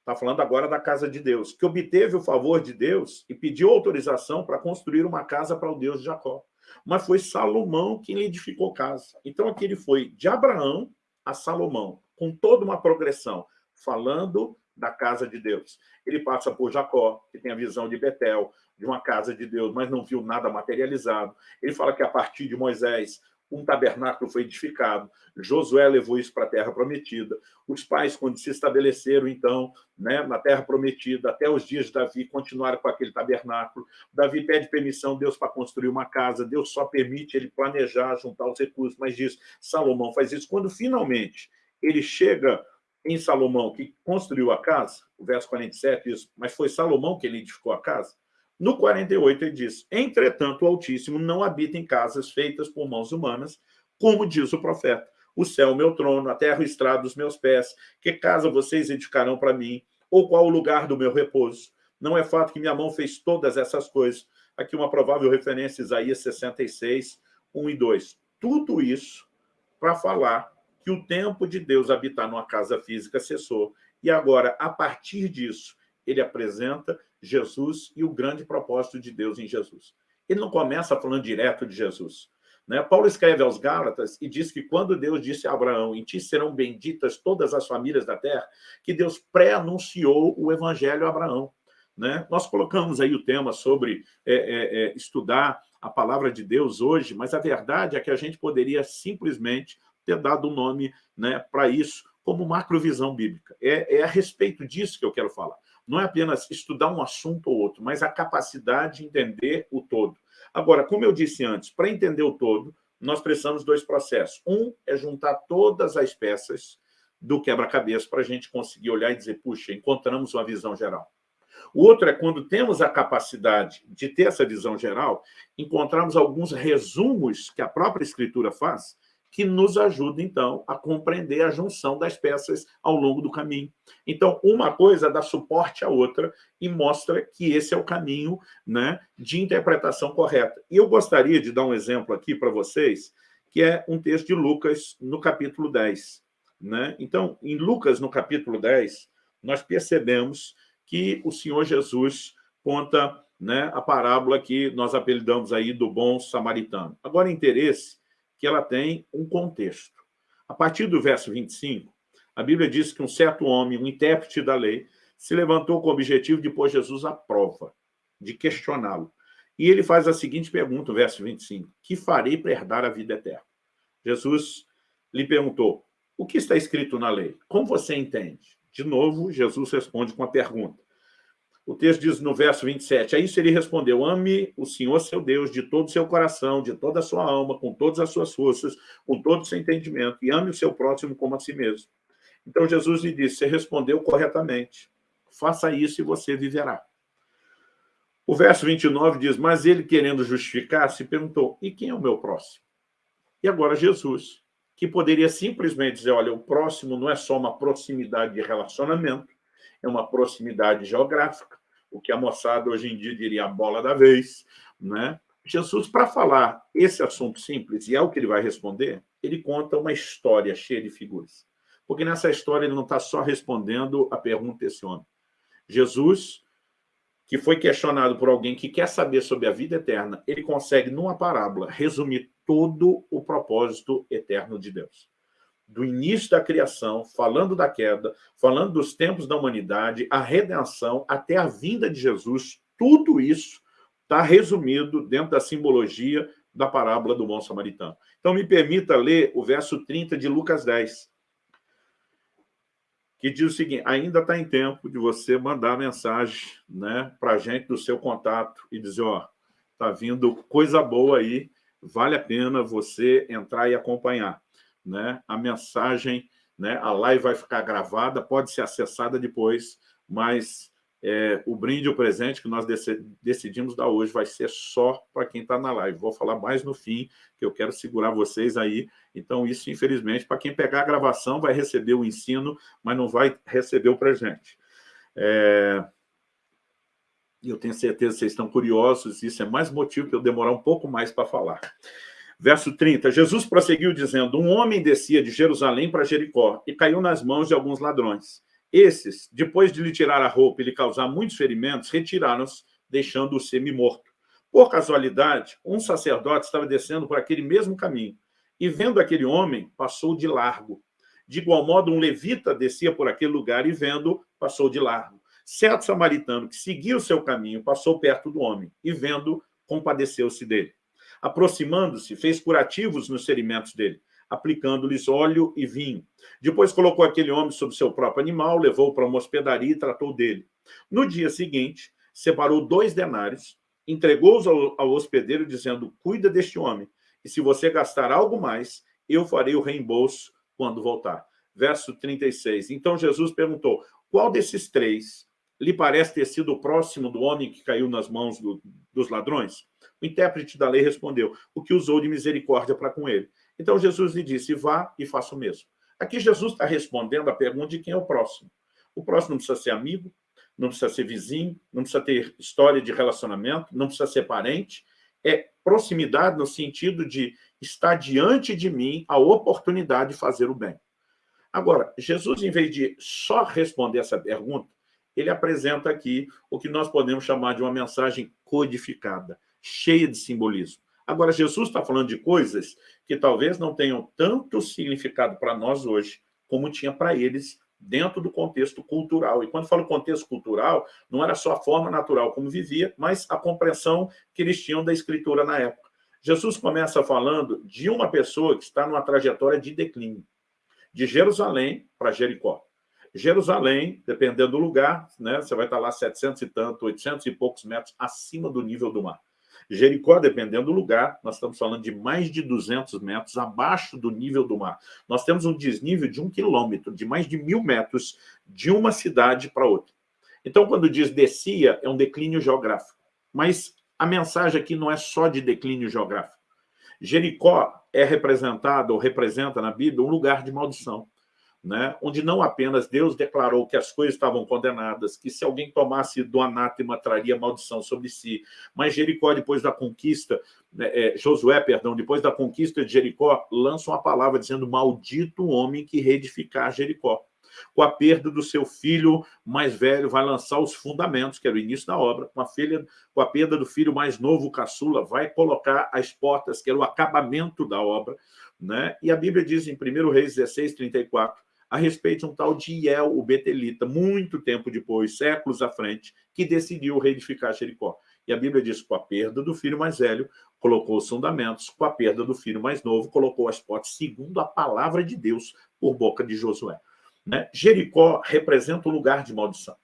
Está falando agora da casa de Deus, que obteve o favor de Deus e pediu autorização para construir uma casa para o Deus de Jacó. Mas foi Salomão quem lhe edificou casa. Então aqui ele foi de Abraão a Salomão, com toda uma progressão, falando da casa de Deus. Ele passa por Jacó, que tem a visão de Betel, de uma casa de Deus, mas não viu nada materializado. Ele fala que a partir de Moisés, um tabernáculo foi edificado, Josué levou isso para a terra prometida. Os pais, quando se estabeleceram, então, né, na terra prometida, até os dias de Davi, continuaram com aquele tabernáculo. Davi pede permissão Deus para construir uma casa, Deus só permite ele planejar, juntar os recursos, mas diz, Salomão faz isso. Quando finalmente ele chega em Salomão, que construiu a casa, o verso 47 diz, mas foi Salomão que edificou a casa. No 48 ele diz, entretanto o Altíssimo não habita em casas feitas por mãos humanas, como diz o profeta. O céu, meu trono, a terra, o estrado dos meus pés. Que casa vocês edificarão para mim? Ou qual o lugar do meu repouso? Não é fato que minha mão fez todas essas coisas. Aqui uma provável referência, Isaías 66, 1 e 2. Tudo isso para falar que o tempo de Deus habitar numa casa física cessou. E agora, a partir disso, ele apresenta Jesus e o grande propósito de Deus em Jesus. Ele não começa falando direto de Jesus. Né? Paulo escreve aos Gálatas e diz que quando Deus disse a Abraão, em ti serão benditas todas as famílias da terra, que Deus pré-anunciou o evangelho a Abraão. Né? Nós colocamos aí o tema sobre é, é, é, estudar a palavra de Deus hoje, mas a verdade é que a gente poderia simplesmente ter dado um nome né, para isso, como macrovisão bíblica. É, é a respeito disso que eu quero falar. Não é apenas estudar um assunto ou outro, mas a capacidade de entender o todo. Agora, como eu disse antes, para entender o todo, nós precisamos dois processos. Um é juntar todas as peças do quebra-cabeça para a gente conseguir olhar e dizer, puxa, encontramos uma visão geral. O outro é quando temos a capacidade de ter essa visão geral, encontramos alguns resumos que a própria Escritura faz, que nos ajuda, então, a compreender a junção das peças ao longo do caminho. Então, uma coisa dá suporte à outra e mostra que esse é o caminho né, de interpretação correta. E eu gostaria de dar um exemplo aqui para vocês, que é um texto de Lucas, no capítulo 10. Né? Então, em Lucas, no capítulo 10, nós percebemos que o Senhor Jesus conta né, a parábola que nós apelidamos aí do bom samaritano. Agora, interesse que ela tem um contexto. A partir do verso 25, a Bíblia diz que um certo homem, um intérprete da lei, se levantou com o objetivo de pôr Jesus à prova, de questioná-lo. E ele faz a seguinte pergunta, verso 25, que farei para herdar a vida eterna? Jesus lhe perguntou, o que está escrito na lei? Como você entende? De novo, Jesus responde com a pergunta. O texto diz no verso 27, a isso ele respondeu, ame o Senhor seu Deus de todo o seu coração, de toda a sua alma, com todas as suas forças, com todo o seu entendimento, e ame o seu próximo como a si mesmo. Então Jesus lhe disse, você respondeu corretamente, faça isso e você viverá. O verso 29 diz, mas ele, querendo justificar-se, perguntou, e quem é o meu próximo? E agora Jesus, que poderia simplesmente dizer, olha, o próximo não é só uma proximidade de relacionamento, é uma proximidade geográfica, o que a moçada hoje em dia diria a bola da vez. Né? Jesus, para falar esse assunto simples, e é o que ele vai responder, ele conta uma história cheia de figuras. Porque nessa história ele não está só respondendo a pergunta desse homem. Jesus, que foi questionado por alguém que quer saber sobre a vida eterna, ele consegue, numa parábola, resumir todo o propósito eterno de Deus do início da criação, falando da queda, falando dos tempos da humanidade, a redenção, até a vinda de Jesus, tudo isso está resumido dentro da simbologia da parábola do bom samaritano. Então, me permita ler o verso 30 de Lucas 10, que diz o seguinte, ainda está em tempo de você mandar mensagem né, para a gente do seu contato e dizer, ó, está vindo coisa boa aí, vale a pena você entrar e acompanhar né, a mensagem, né, a live vai ficar gravada, pode ser acessada depois, mas é, o brinde, o presente que nós decidimos dar hoje vai ser só para quem está na live. Vou falar mais no fim, que eu quero segurar vocês aí. Então, isso, infelizmente, para quem pegar a gravação, vai receber o ensino, mas não vai receber o presente. É... Eu tenho certeza que vocês estão curiosos, isso é mais motivo para eu demorar um pouco mais para falar. Verso 30, Jesus prosseguiu dizendo, um homem descia de Jerusalém para Jericó e caiu nas mãos de alguns ladrões. Esses, depois de lhe tirar a roupa e lhe causar muitos ferimentos, retiraram-se, deixando-o semi-morto. Por casualidade, um sacerdote estava descendo por aquele mesmo caminho e, vendo aquele homem, passou de largo. De igual modo, um levita descia por aquele lugar e, vendo, passou de largo. Certo samaritano que seguia o seu caminho passou perto do homem e, vendo, compadeceu-se dele. Aproximando-se, fez curativos nos ferimentos dele, aplicando-lhes óleo e vinho. Depois colocou aquele homem sobre seu próprio animal, levou-o para uma hospedaria e tratou dele. No dia seguinte, separou dois denários, entregou-os ao, ao hospedeiro, dizendo, cuida deste homem, e se você gastar algo mais, eu farei o reembolso quando voltar. Verso 36. Então Jesus perguntou, qual desses três lhe parece ter sido o próximo do homem que caiu nas mãos do, dos ladrões? O intérprete da lei respondeu, o que usou de misericórdia para com ele. Então Jesus lhe disse, vá e faça o mesmo. Aqui Jesus está respondendo a pergunta de quem é o próximo. O próximo não precisa ser amigo, não precisa ser vizinho, não precisa ter história de relacionamento, não precisa ser parente. É proximidade no sentido de estar diante de mim a oportunidade de fazer o bem. Agora, Jesus, em vez de só responder essa pergunta, ele apresenta aqui o que nós podemos chamar de uma mensagem codificada cheia de simbolismo. Agora, Jesus está falando de coisas que talvez não tenham tanto significado para nós hoje, como tinha para eles dentro do contexto cultural. E quando falo contexto cultural, não era só a forma natural como vivia, mas a compreensão que eles tinham da escritura na época. Jesus começa falando de uma pessoa que está numa trajetória de declínio, de Jerusalém para Jericó. Jerusalém, dependendo do lugar, né, você vai estar lá 700 e tanto, 800 e poucos metros acima do nível do mar. Jericó, dependendo do lugar, nós estamos falando de mais de 200 metros abaixo do nível do mar. Nós temos um desnível de um quilômetro, de mais de mil metros, de uma cidade para outra. Então, quando diz descia, é um declínio geográfico. Mas a mensagem aqui não é só de declínio geográfico. Jericó é representado, ou representa na Bíblia, um lugar de maldição né, onde não apenas Deus declarou que as coisas estavam condenadas, que se alguém tomasse do anátema traria maldição sobre si, mas Jericó, depois da conquista, né, é, Josué, perdão, depois da conquista de Jericó, lança uma palavra dizendo, maldito o homem que reedificar Jericó. Com a perda do seu filho mais velho, vai lançar os fundamentos, que era o início da obra. Com a, filha, com a perda do filho mais novo, caçula, vai colocar as portas, que era o acabamento da obra. Né? E a Bíblia diz em 1 Reis 16, 34, a respeito de um tal de Iel, o Betelita, muito tempo depois, séculos à frente, que decidiu reedificar Jericó. E a Bíblia diz com a perda do filho mais velho, colocou os fundamentos, com a perda do filho mais novo, colocou as portas, segundo a palavra de Deus, por boca de Josué. Né? Jericó representa um lugar de maldição.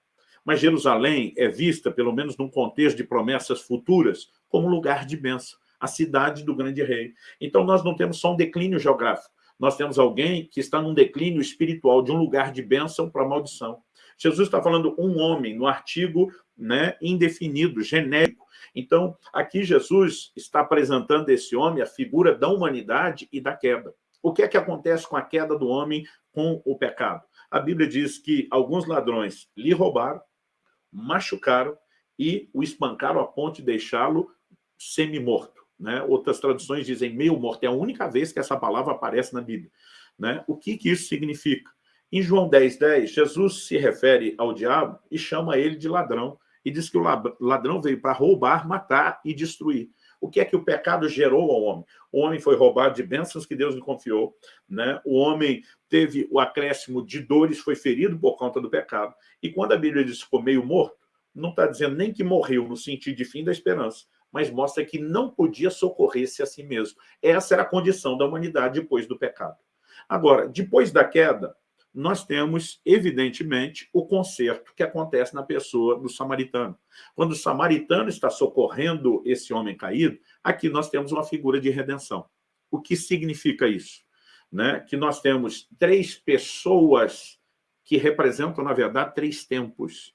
Mas Jerusalém é vista, pelo menos num contexto de promessas futuras, como lugar de bênção, a cidade do grande rei. Então nós não temos só um declínio geográfico, nós temos alguém que está num declínio espiritual, de um lugar de bênção para maldição. Jesus está falando um homem, no artigo né, indefinido, genérico. Então, aqui Jesus está apresentando esse homem, a figura da humanidade e da queda. O que é que acontece com a queda do homem com o pecado? A Bíblia diz que alguns ladrões lhe roubaram, machucaram e o espancaram a ponto de deixá-lo semi-morto. Né? Outras traduções dizem meio morto. É a única vez que essa palavra aparece na Bíblia. Né? O que, que isso significa? Em João 10, 10, Jesus se refere ao diabo e chama ele de ladrão. E diz que o ladrão veio para roubar, matar e destruir. O que é que o pecado gerou ao homem? O homem foi roubado de bênçãos que Deus lhe confiou, né? o homem teve o acréscimo de dores, foi ferido por conta do pecado. E quando a Bíblia diz que ficou meio morto, não está dizendo nem que morreu no sentido de fim da esperança, mas mostra que não podia socorrer-se a si mesmo. Essa era a condição da humanidade depois do pecado. Agora, depois da queda, nós temos, evidentemente, o conserto que acontece na pessoa do samaritano. Quando o samaritano está socorrendo esse homem caído, aqui nós temos uma figura de redenção. O que significa isso? Né? Que nós temos três pessoas que representam, na verdade, três tempos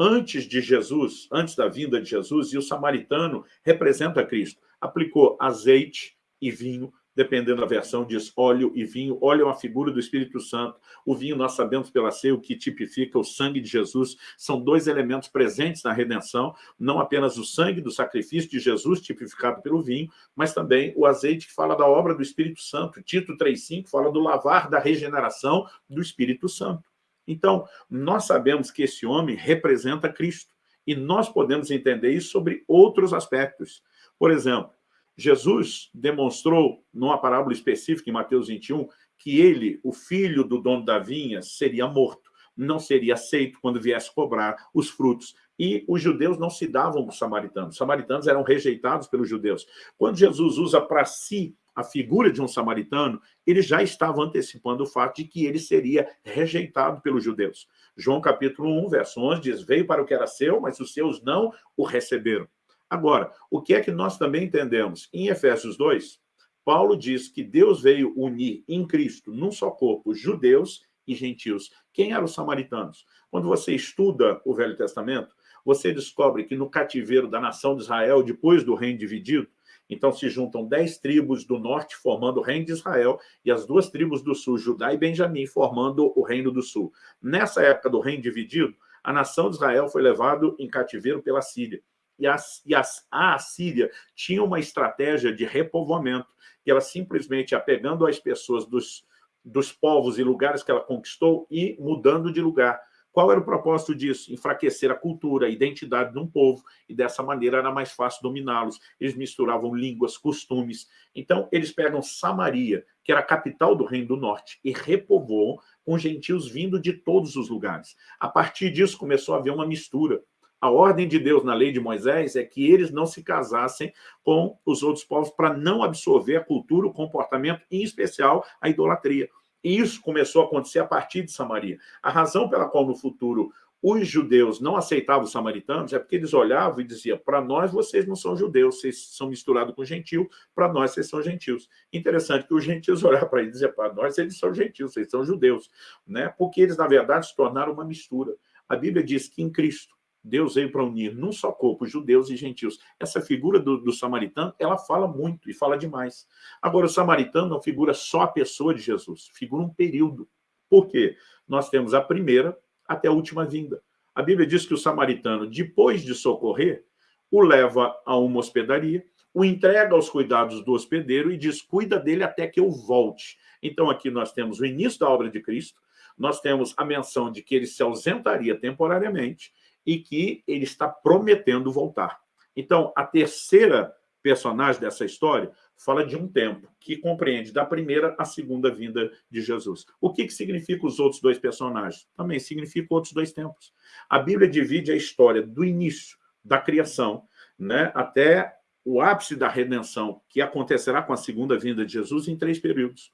antes de Jesus, antes da vinda de Jesus, e o samaritano representa Cristo. Aplicou azeite e vinho, dependendo da versão, diz óleo e vinho. Óleo é uma figura do Espírito Santo. O vinho, nós sabemos pela ceia, o que tipifica o sangue de Jesus. São dois elementos presentes na redenção, não apenas o sangue do sacrifício de Jesus, tipificado pelo vinho, mas também o azeite que fala da obra do Espírito Santo. Tito 3,5 fala do lavar da regeneração do Espírito Santo. Então, nós sabemos que esse homem representa Cristo, e nós podemos entender isso sobre outros aspectos. Por exemplo, Jesus demonstrou, numa parábola específica em Mateus 21, que ele, o filho do dono da vinha, seria morto, não seria aceito quando viesse cobrar os frutos. E os judeus não se davam para os samaritanos. Os samaritanos eram rejeitados pelos judeus. Quando Jesus usa para si a figura de um samaritano, ele já estava antecipando o fato de que ele seria rejeitado pelos judeus. João capítulo 1, verso 11 diz, veio para o que era seu, mas os seus não o receberam. Agora, o que é que nós também entendemos? Em Efésios 2, Paulo diz que Deus veio unir em Cristo, num só corpo, judeus e gentios. Quem eram os samaritanos? Quando você estuda o Velho Testamento, você descobre que no cativeiro da nação de Israel, depois do reino dividido, então se juntam dez tribos do norte, formando o reino de Israel, e as duas tribos do sul, Judá e Benjamim, formando o reino do sul. Nessa época do reino dividido, a nação de Israel foi levada em cativeiro pela Síria. E, a, e a, a Síria tinha uma estratégia de repovoamento, que ela simplesmente apegando as pessoas dos, dos povos e lugares que ela conquistou e mudando de lugar. Qual era o propósito disso? Enfraquecer a cultura, a identidade de um povo, e dessa maneira era mais fácil dominá-los. Eles misturavam línguas, costumes. Então, eles pegam Samaria, que era a capital do Reino do Norte, e repovoam com gentios vindo de todos os lugares. A partir disso, começou a haver uma mistura. A ordem de Deus na lei de Moisés é que eles não se casassem com os outros povos para não absorver a cultura, o comportamento, em especial a idolatria. E isso começou a acontecer a partir de Samaria. A razão pela qual no futuro os judeus não aceitavam os samaritanos é porque eles olhavam e diziam, para nós vocês não são judeus, vocês são misturados com gentil, para nós vocês são gentios. Interessante que os gentios [laughs] olhavam para eles e diziam, para nós eles são gentios, vocês são judeus, né? porque eles, na verdade, se tornaram uma mistura. A Bíblia diz que em Cristo, Deus veio para unir num só corpo judeus e gentios. Essa figura do, do, samaritano, ela fala muito e fala demais. Agora, o samaritano não figura só a pessoa de Jesus, figura um período. Por quê? Nós temos a primeira até a última vinda. A Bíblia diz que o samaritano, depois de socorrer, o leva a uma hospedaria, o entrega aos cuidados do hospedeiro e diz, cuida dele até que eu volte. Então, aqui nós temos o início da obra de Cristo, nós temos a menção de que ele se ausentaria temporariamente, e que ele está prometendo voltar. Então, a terceira personagem dessa história fala de um tempo que compreende da primeira à segunda vinda de Jesus. O que, que significa os outros dois personagens? Também significa outros dois tempos. A Bíblia divide a história do início da criação né, até o ápice da redenção, que acontecerá com a segunda vinda de Jesus, em três períodos.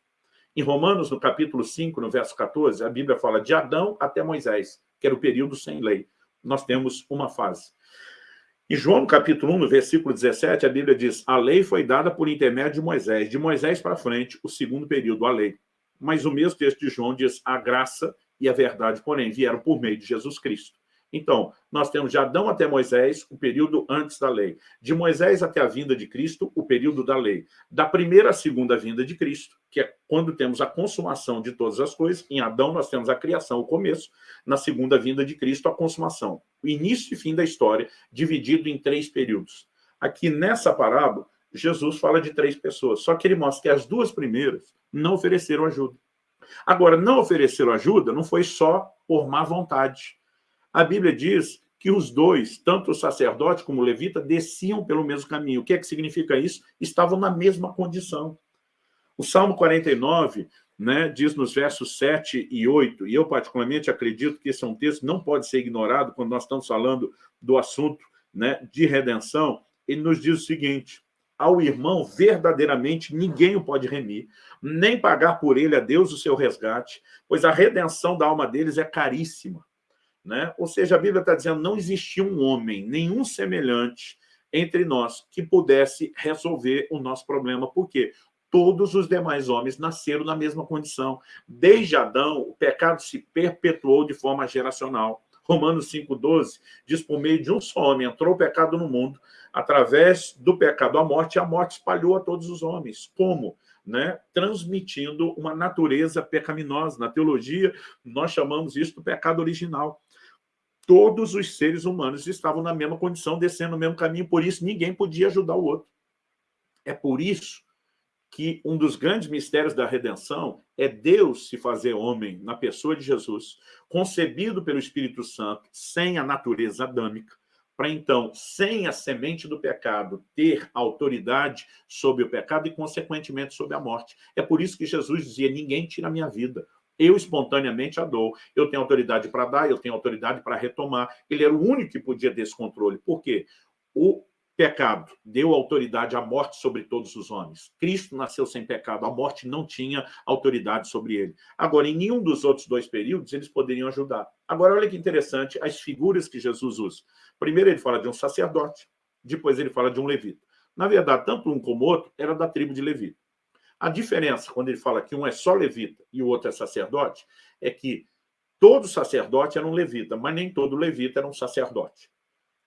Em Romanos, no capítulo 5, no verso 14, a Bíblia fala de Adão até Moisés, que era o período sem lei nós temos uma fase. Em João, capítulo 1, no versículo 17, a Bíblia diz, a lei foi dada por intermédio de Moisés. De Moisés para frente, o segundo período, a lei. Mas o mesmo texto de João diz, a graça e a verdade, porém, vieram por meio de Jesus Cristo. Então, nós temos de Adão até Moisés, o período antes da lei. De Moisés até a vinda de Cristo, o período da lei. Da primeira à segunda vinda de Cristo, que é quando temos a consumação de todas as coisas. Em Adão nós temos a criação, o começo. Na segunda vinda de Cristo, a consumação. O início e fim da história, dividido em três períodos. Aqui nessa parábola, Jesus fala de três pessoas, só que ele mostra que as duas primeiras não ofereceram ajuda. Agora, não ofereceram ajuda não foi só por má vontade a Bíblia diz que os dois, tanto o sacerdote como o levita, desciam pelo mesmo caminho. O que é que significa isso? Estavam na mesma condição. O Salmo 49 né, diz nos versos 7 e 8, e eu particularmente acredito que esse é um texto que não pode ser ignorado quando nós estamos falando do assunto né, de redenção, ele nos diz o seguinte, ao irmão verdadeiramente ninguém o pode remir, nem pagar por ele a Deus o seu resgate, pois a redenção da alma deles é caríssima. Né? Ou seja, a Bíblia está dizendo não existia um homem, nenhum semelhante entre nós que pudesse resolver o nosso problema. Por quê? Todos os demais homens nasceram na mesma condição. Desde Adão, o pecado se perpetuou de forma geracional. Romanos 5,12 diz, por meio de um só homem entrou o pecado no mundo, através do pecado a morte, e a morte espalhou a todos os homens. Como? Né? transmitindo uma natureza pecaminosa. Na teologia, nós chamamos isso do pecado original todos os seres humanos estavam na mesma condição, descendo no mesmo caminho, por isso ninguém podia ajudar o outro. É por isso que um dos grandes mistérios da redenção é Deus se fazer homem na pessoa de Jesus, concebido pelo Espírito Santo, sem a natureza adâmica, para então, sem a semente do pecado, ter autoridade sobre o pecado e, consequentemente, sobre a morte. É por isso que Jesus dizia, ninguém tira a minha vida, eu espontaneamente a dou. Eu tenho autoridade para dar, eu tenho autoridade para retomar. Ele era o único que podia ter esse controle. Por quê? O pecado deu autoridade à morte sobre todos os homens. Cristo nasceu sem pecado, a morte não tinha autoridade sobre ele. Agora, em nenhum dos outros dois períodos, eles poderiam ajudar. Agora, olha que interessante as figuras que Jesus usa. Primeiro ele fala de um sacerdote, depois ele fala de um levita. Na verdade, tanto um como outro era da tribo de Levi. A diferença, quando ele fala que um é só levita e o outro é sacerdote, é que todo sacerdote era um levita, mas nem todo levita era um sacerdote.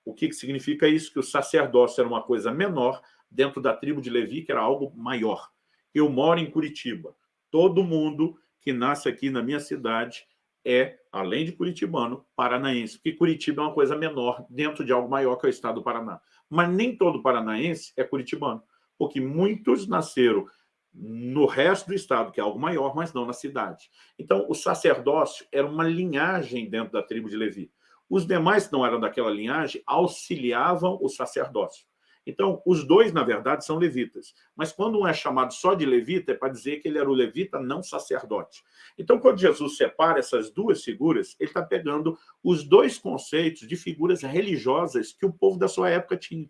O que, que significa isso? Que o sacerdócio era uma coisa menor dentro da tribo de Levi, que era algo maior. Eu moro em Curitiba. Todo mundo que nasce aqui na minha cidade é, além de curitibano, paranaense, porque Curitiba é uma coisa menor dentro de algo maior que é o estado do Paraná. Mas nem todo paranaense é curitibano, porque muitos nasceram no resto do estado, que é algo maior, mas não na cidade. Então, o sacerdócio era uma linhagem dentro da tribo de Levi. Os demais que não eram daquela linhagem auxiliavam o sacerdócio. Então, os dois, na verdade, são levitas. Mas quando um é chamado só de levita, é para dizer que ele era o levita, não sacerdote. Então, quando Jesus separa essas duas figuras, ele está pegando os dois conceitos de figuras religiosas que o povo da sua época tinha.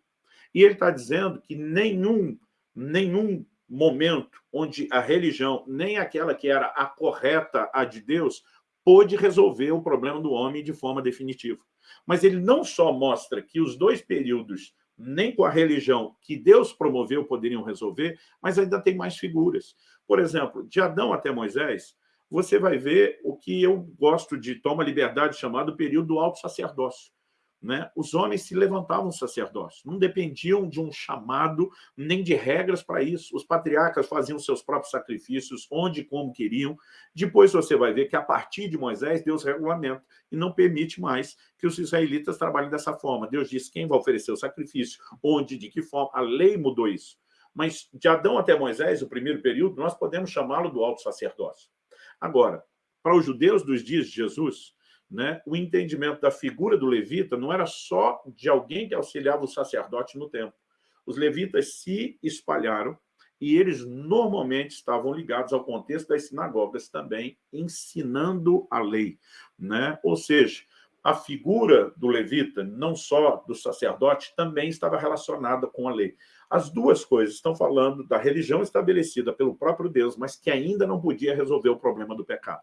E ele está dizendo que nenhum, nenhum momento onde a religião, nem aquela que era a correta, a de Deus, pôde resolver o problema do homem de forma definitiva. Mas ele não só mostra que os dois períodos, nem com a religião que Deus promoveu, poderiam resolver, mas ainda tem mais figuras. Por exemplo, de Adão até Moisés, você vai ver o que eu gosto de toma liberdade chamado período do alto sacerdócio né, os homens se levantavam sacerdócio, não dependiam de um chamado, nem de regras para isso. Os patriarcas faziam seus próprios sacrifícios, onde e como queriam. Depois você vai ver que, a partir de Moisés, Deus regulamenta e não permite mais que os israelitas trabalhem dessa forma. Deus diz quem vai oferecer o sacrifício, onde, de que forma. A lei mudou isso. Mas de Adão até Moisés, o primeiro período, nós podemos chamá-lo do alto sacerdócio. Agora, para os judeus dos dias de Jesus, né, o entendimento da figura do levita não era só de alguém que auxiliava o sacerdote no templo. Os levitas se espalharam e eles normalmente estavam ligados ao contexto das sinagogas também, ensinando a lei. Né? Ou seja, a figura do levita, não só do sacerdote, também estava relacionada com a lei. As duas coisas estão falando da religião estabelecida pelo próprio Deus, mas que ainda não podia resolver o problema do pecado.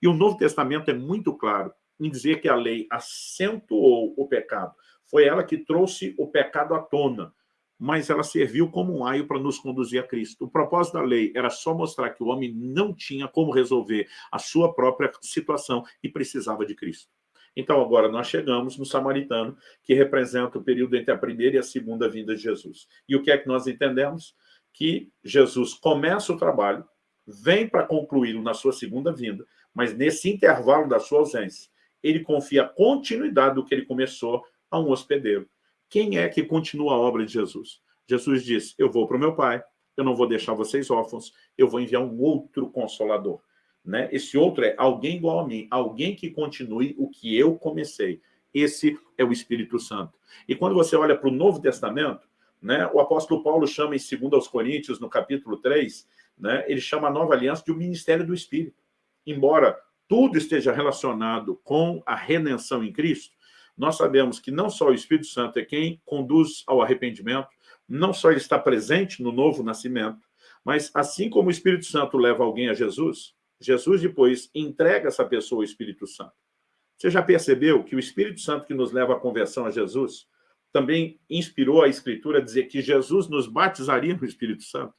E o Novo Testamento é muito claro em dizer que a lei acentuou o pecado. Foi ela que trouxe o pecado à tona, mas ela serviu como um aio para nos conduzir a Cristo. O propósito da lei era só mostrar que o homem não tinha como resolver a sua própria situação e precisava de Cristo. Então, agora nós chegamos no samaritano, que representa o período entre a primeira e a segunda vinda de Jesus. E o que é que nós entendemos? Que Jesus começa o trabalho, vem para concluí-lo na sua segunda vinda, mas nesse intervalo da sua ausência, ele confia a continuidade do que ele começou a um hospedeiro. Quem é que continua a obra de Jesus? Jesus diz, eu vou para o meu Pai, eu não vou deixar vocês órfãos, eu vou enviar um outro Consolador. Né? Esse outro é alguém igual a mim, alguém que continue o que eu comecei. Esse é o Espírito Santo. E quando você olha para o Novo Testamento, né, o apóstolo Paulo chama em 2 aos Coríntios, no capítulo 3, né, ele chama a nova aliança de o um ministério do Espírito. Embora tudo esteja relacionado com a redenção em Cristo, nós sabemos que não só o Espírito Santo é quem conduz ao arrependimento, não só ele está presente no novo nascimento, mas assim como o Espírito Santo leva alguém a Jesus, Jesus depois entrega essa pessoa ao Espírito Santo. Você já percebeu que o Espírito Santo que nos leva à conversão a Jesus também inspirou a Escritura a dizer que Jesus nos batizaria no Espírito Santo?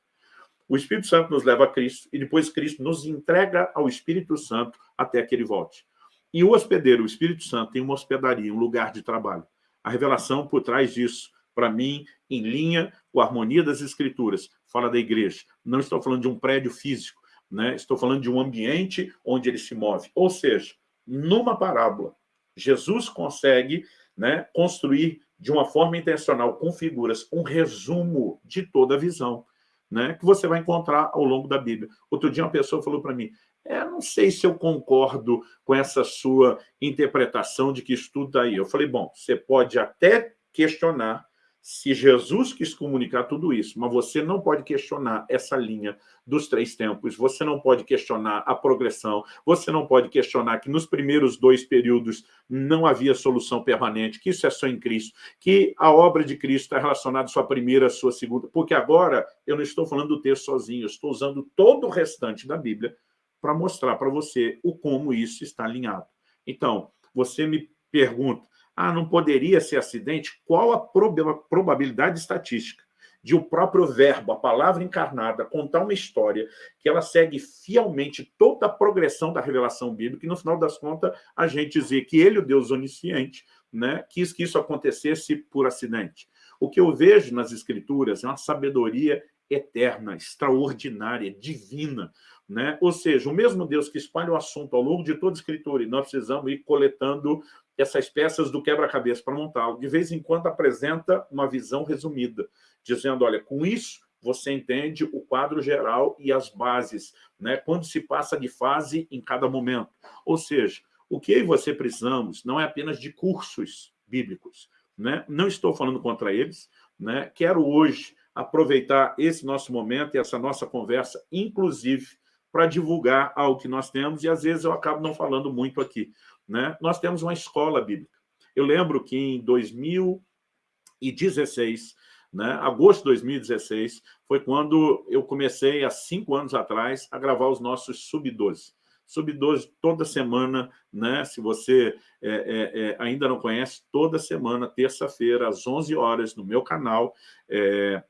O Espírito Santo nos leva a Cristo e depois Cristo nos entrega ao Espírito Santo até que ele volte. E o hospedeiro, o Espírito Santo, tem uma hospedaria, um lugar de trabalho. A revelação por trás disso, para mim, em linha com a harmonia das Escrituras, fala da igreja. Não estou falando de um prédio físico, né? estou falando de um ambiente onde ele se move. Ou seja, numa parábola, Jesus consegue né, construir de uma forma intencional, com figuras, um resumo de toda a visão né, que você vai encontrar ao longo da Bíblia. Outro dia uma pessoa falou para mim, é, não sei se eu concordo com essa sua interpretação de que isso tudo está aí. Eu falei, bom, você pode até questionar se Jesus quis comunicar tudo isso, mas você não pode questionar essa linha dos três tempos, você não pode questionar a progressão, você não pode questionar que nos primeiros dois períodos não havia solução permanente, que isso é só em Cristo, que a obra de Cristo está relacionada à sua primeira, à sua segunda, porque agora eu não estou falando do texto sozinho, eu estou usando todo o restante da Bíblia para mostrar para você o como isso está alinhado. Então, você me pergunta, ah, não poderia ser acidente? Qual a probabilidade estatística de o próprio verbo, a palavra encarnada, contar uma história que ela segue fielmente toda a progressão da revelação bíblica e, no final das contas, a gente dizer que ele, o Deus onisciente, né, quis que isso acontecesse por acidente. O que eu vejo nas Escrituras é uma sabedoria eterna, extraordinária, divina. Né? Ou seja, o mesmo Deus que espalha o assunto ao longo de toda a Escritura, e nós precisamos ir coletando essas peças do quebra-cabeça para montá-lo. De vez em quando apresenta uma visão resumida, dizendo, olha, com isso você entende o quadro geral e as bases, né? quando se passa de fase em cada momento. Ou seja, o que eu e você precisamos não é apenas de cursos bíblicos. Né? Não estou falando contra eles. Né? Quero hoje aproveitar esse nosso momento e essa nossa conversa, inclusive, para divulgar algo que nós temos, e às vezes eu acabo não falando muito aqui. Né? Nós temos uma escola bíblica. Eu lembro que em 2016, né, agosto de 2016, foi quando eu comecei, há cinco anos atrás, a gravar os nossos Sub-12. Sub-12 toda semana, né? se você é, é, é, ainda não conhece, toda semana, terça-feira, às 11 horas, no meu canal. É,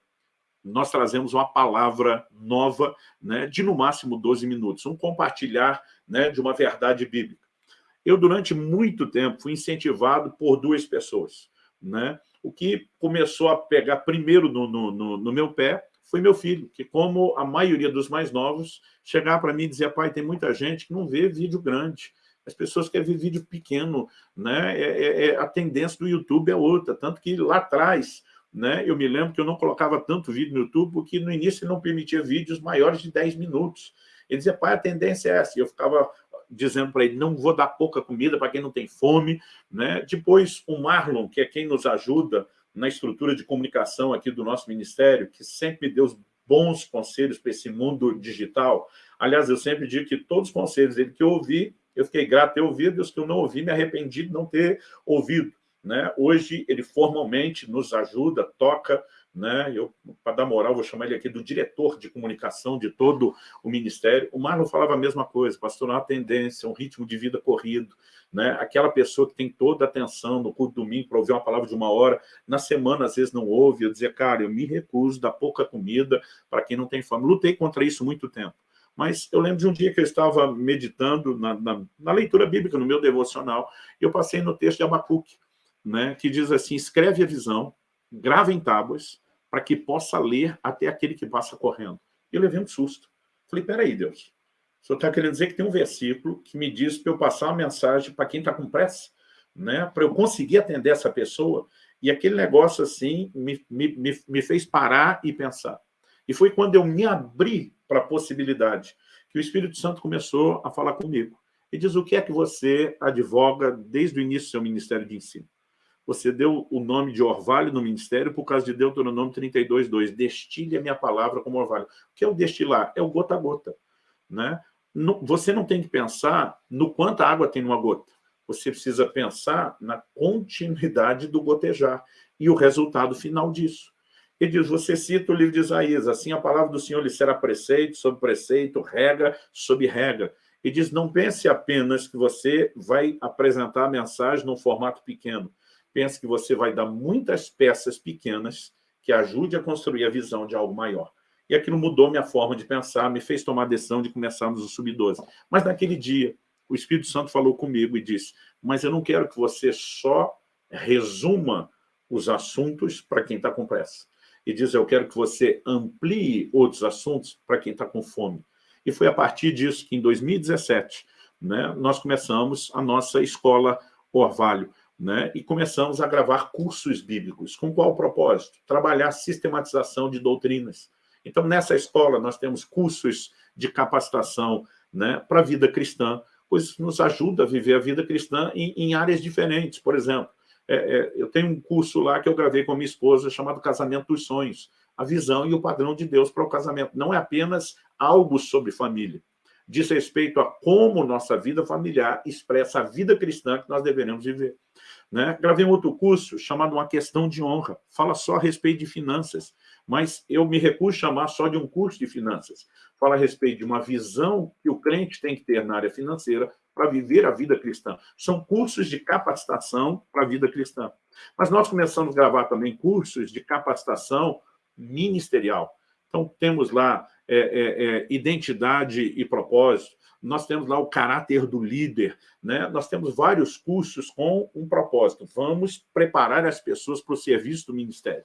nós trazemos uma palavra nova né, de, no máximo, 12 minutos, um compartilhar né, de uma verdade bíblica. Eu, durante muito tempo, fui incentivado por duas pessoas. Né? O que começou a pegar primeiro no, no, no meu pé foi meu filho, que como a maioria dos mais novos, chegava para mim e dizia, pai, tem muita gente que não vê vídeo grande, as pessoas querem ver vídeo pequeno, né? É, é, é, a tendência do YouTube é outra, tanto que lá atrás, né, eu me lembro que eu não colocava tanto vídeo no YouTube, porque no início ele não permitia vídeos maiores de 10 minutos. Ele dizia, pai, a tendência é essa. E eu ficava dizendo para ele, não vou dar pouca comida para quem não tem fome. Né? Depois, o Marlon, que é quem nos ajuda na estrutura de comunicação aqui do nosso ministério, que sempre deu bons conselhos para esse mundo digital. Aliás, eu sempre digo que todos os conselhos dele que eu ouvi, eu fiquei grato ter ouvido, e os que eu não ouvi, me arrependi de não ter ouvido. Né? Hoje, ele formalmente nos ajuda, toca, né? eu, para dar moral, vou chamar ele aqui do diretor de comunicação de todo o Ministério. O Marlon falava a mesma coisa, pastor, uma tendência, um ritmo de vida corrido. Né? Aquela pessoa que tem toda a atenção no culto domingo para ouvir uma palavra de uma hora, na semana às vezes não ouve, eu dizia, cara, eu me recuso, dar pouca comida para quem não tem fome. Lutei contra isso muito tempo. Mas eu lembro de um dia que eu estava meditando na, na, na leitura bíblica, no meu devocional, e eu passei no texto de Abacuque, né, que diz assim, escreve a visão, grava em tábuas, para que possa ler até aquele que passa correndo. Eu levei um susto. Falei, peraí, Deus, o senhor está querendo dizer que tem um versículo que me diz para eu passar uma mensagem para quem está com pressa, né, para eu conseguir atender essa pessoa, e aquele negócio assim me, me, me, me fez parar e pensar. E foi quando eu me abri para a possibilidade que o Espírito Santo começou a falar comigo. E diz, o que é que você advoga desde o início do seu ministério de ensino? Você deu o nome de orvalho no ministério por causa de Deuteronômio 32, 2. Destile a minha palavra como orvalho. O que é o destilar? É o gota a gota. Né? Você não tem que pensar no quanto água tem numa gota. Você precisa pensar na continuidade do gotejar e o resultado final disso. Ele diz, você cita o livro de Isaías, assim a palavra do Senhor lhe será preceito sobre preceito, regra sobre regra. E diz, não pense apenas que você vai apresentar a mensagem num formato pequeno pense que você vai dar muitas peças pequenas que ajude a construir a visão de algo maior. E aquilo mudou minha forma de pensar, me fez tomar a decisão de começarmos o Sub-12. Mas naquele dia, o Espírito Santo falou comigo e disse, mas eu não quero que você só resuma os assuntos para quem está com pressa. E diz, eu quero que você amplie outros assuntos para quem está com fome. E foi a partir disso que, em 2017, né, nós começamos a nossa escola Orvalho né? e começamos a gravar cursos bíblicos. Com qual propósito? Trabalhar sistematização de doutrinas. Então, nessa escola, nós temos cursos de capacitação né, para a vida cristã, pois nos ajuda a viver a vida cristã em, em áreas diferentes. Por exemplo, é, é, eu tenho um curso lá que eu gravei com a minha esposa chamado Casamento dos Sonhos, a visão e o padrão de Deus para o casamento. Não é apenas algo sobre família, diz respeito a como nossa vida familiar expressa a vida cristã que nós deveremos viver. Né? Gravei um outro curso chamado Uma Questão de Honra. Fala só a respeito de finanças, mas eu me recuso a chamar só de um curso de finanças. Fala a respeito de uma visão que o crente tem que ter na área financeira para viver a vida cristã. São cursos de capacitação para a vida cristã. Mas nós começamos a gravar também cursos de capacitação ministerial. Então, temos lá é, é, é, identidade e propósito, nós temos lá o caráter do líder, né? nós temos vários cursos com um propósito. Vamos preparar as pessoas para o serviço do Ministério.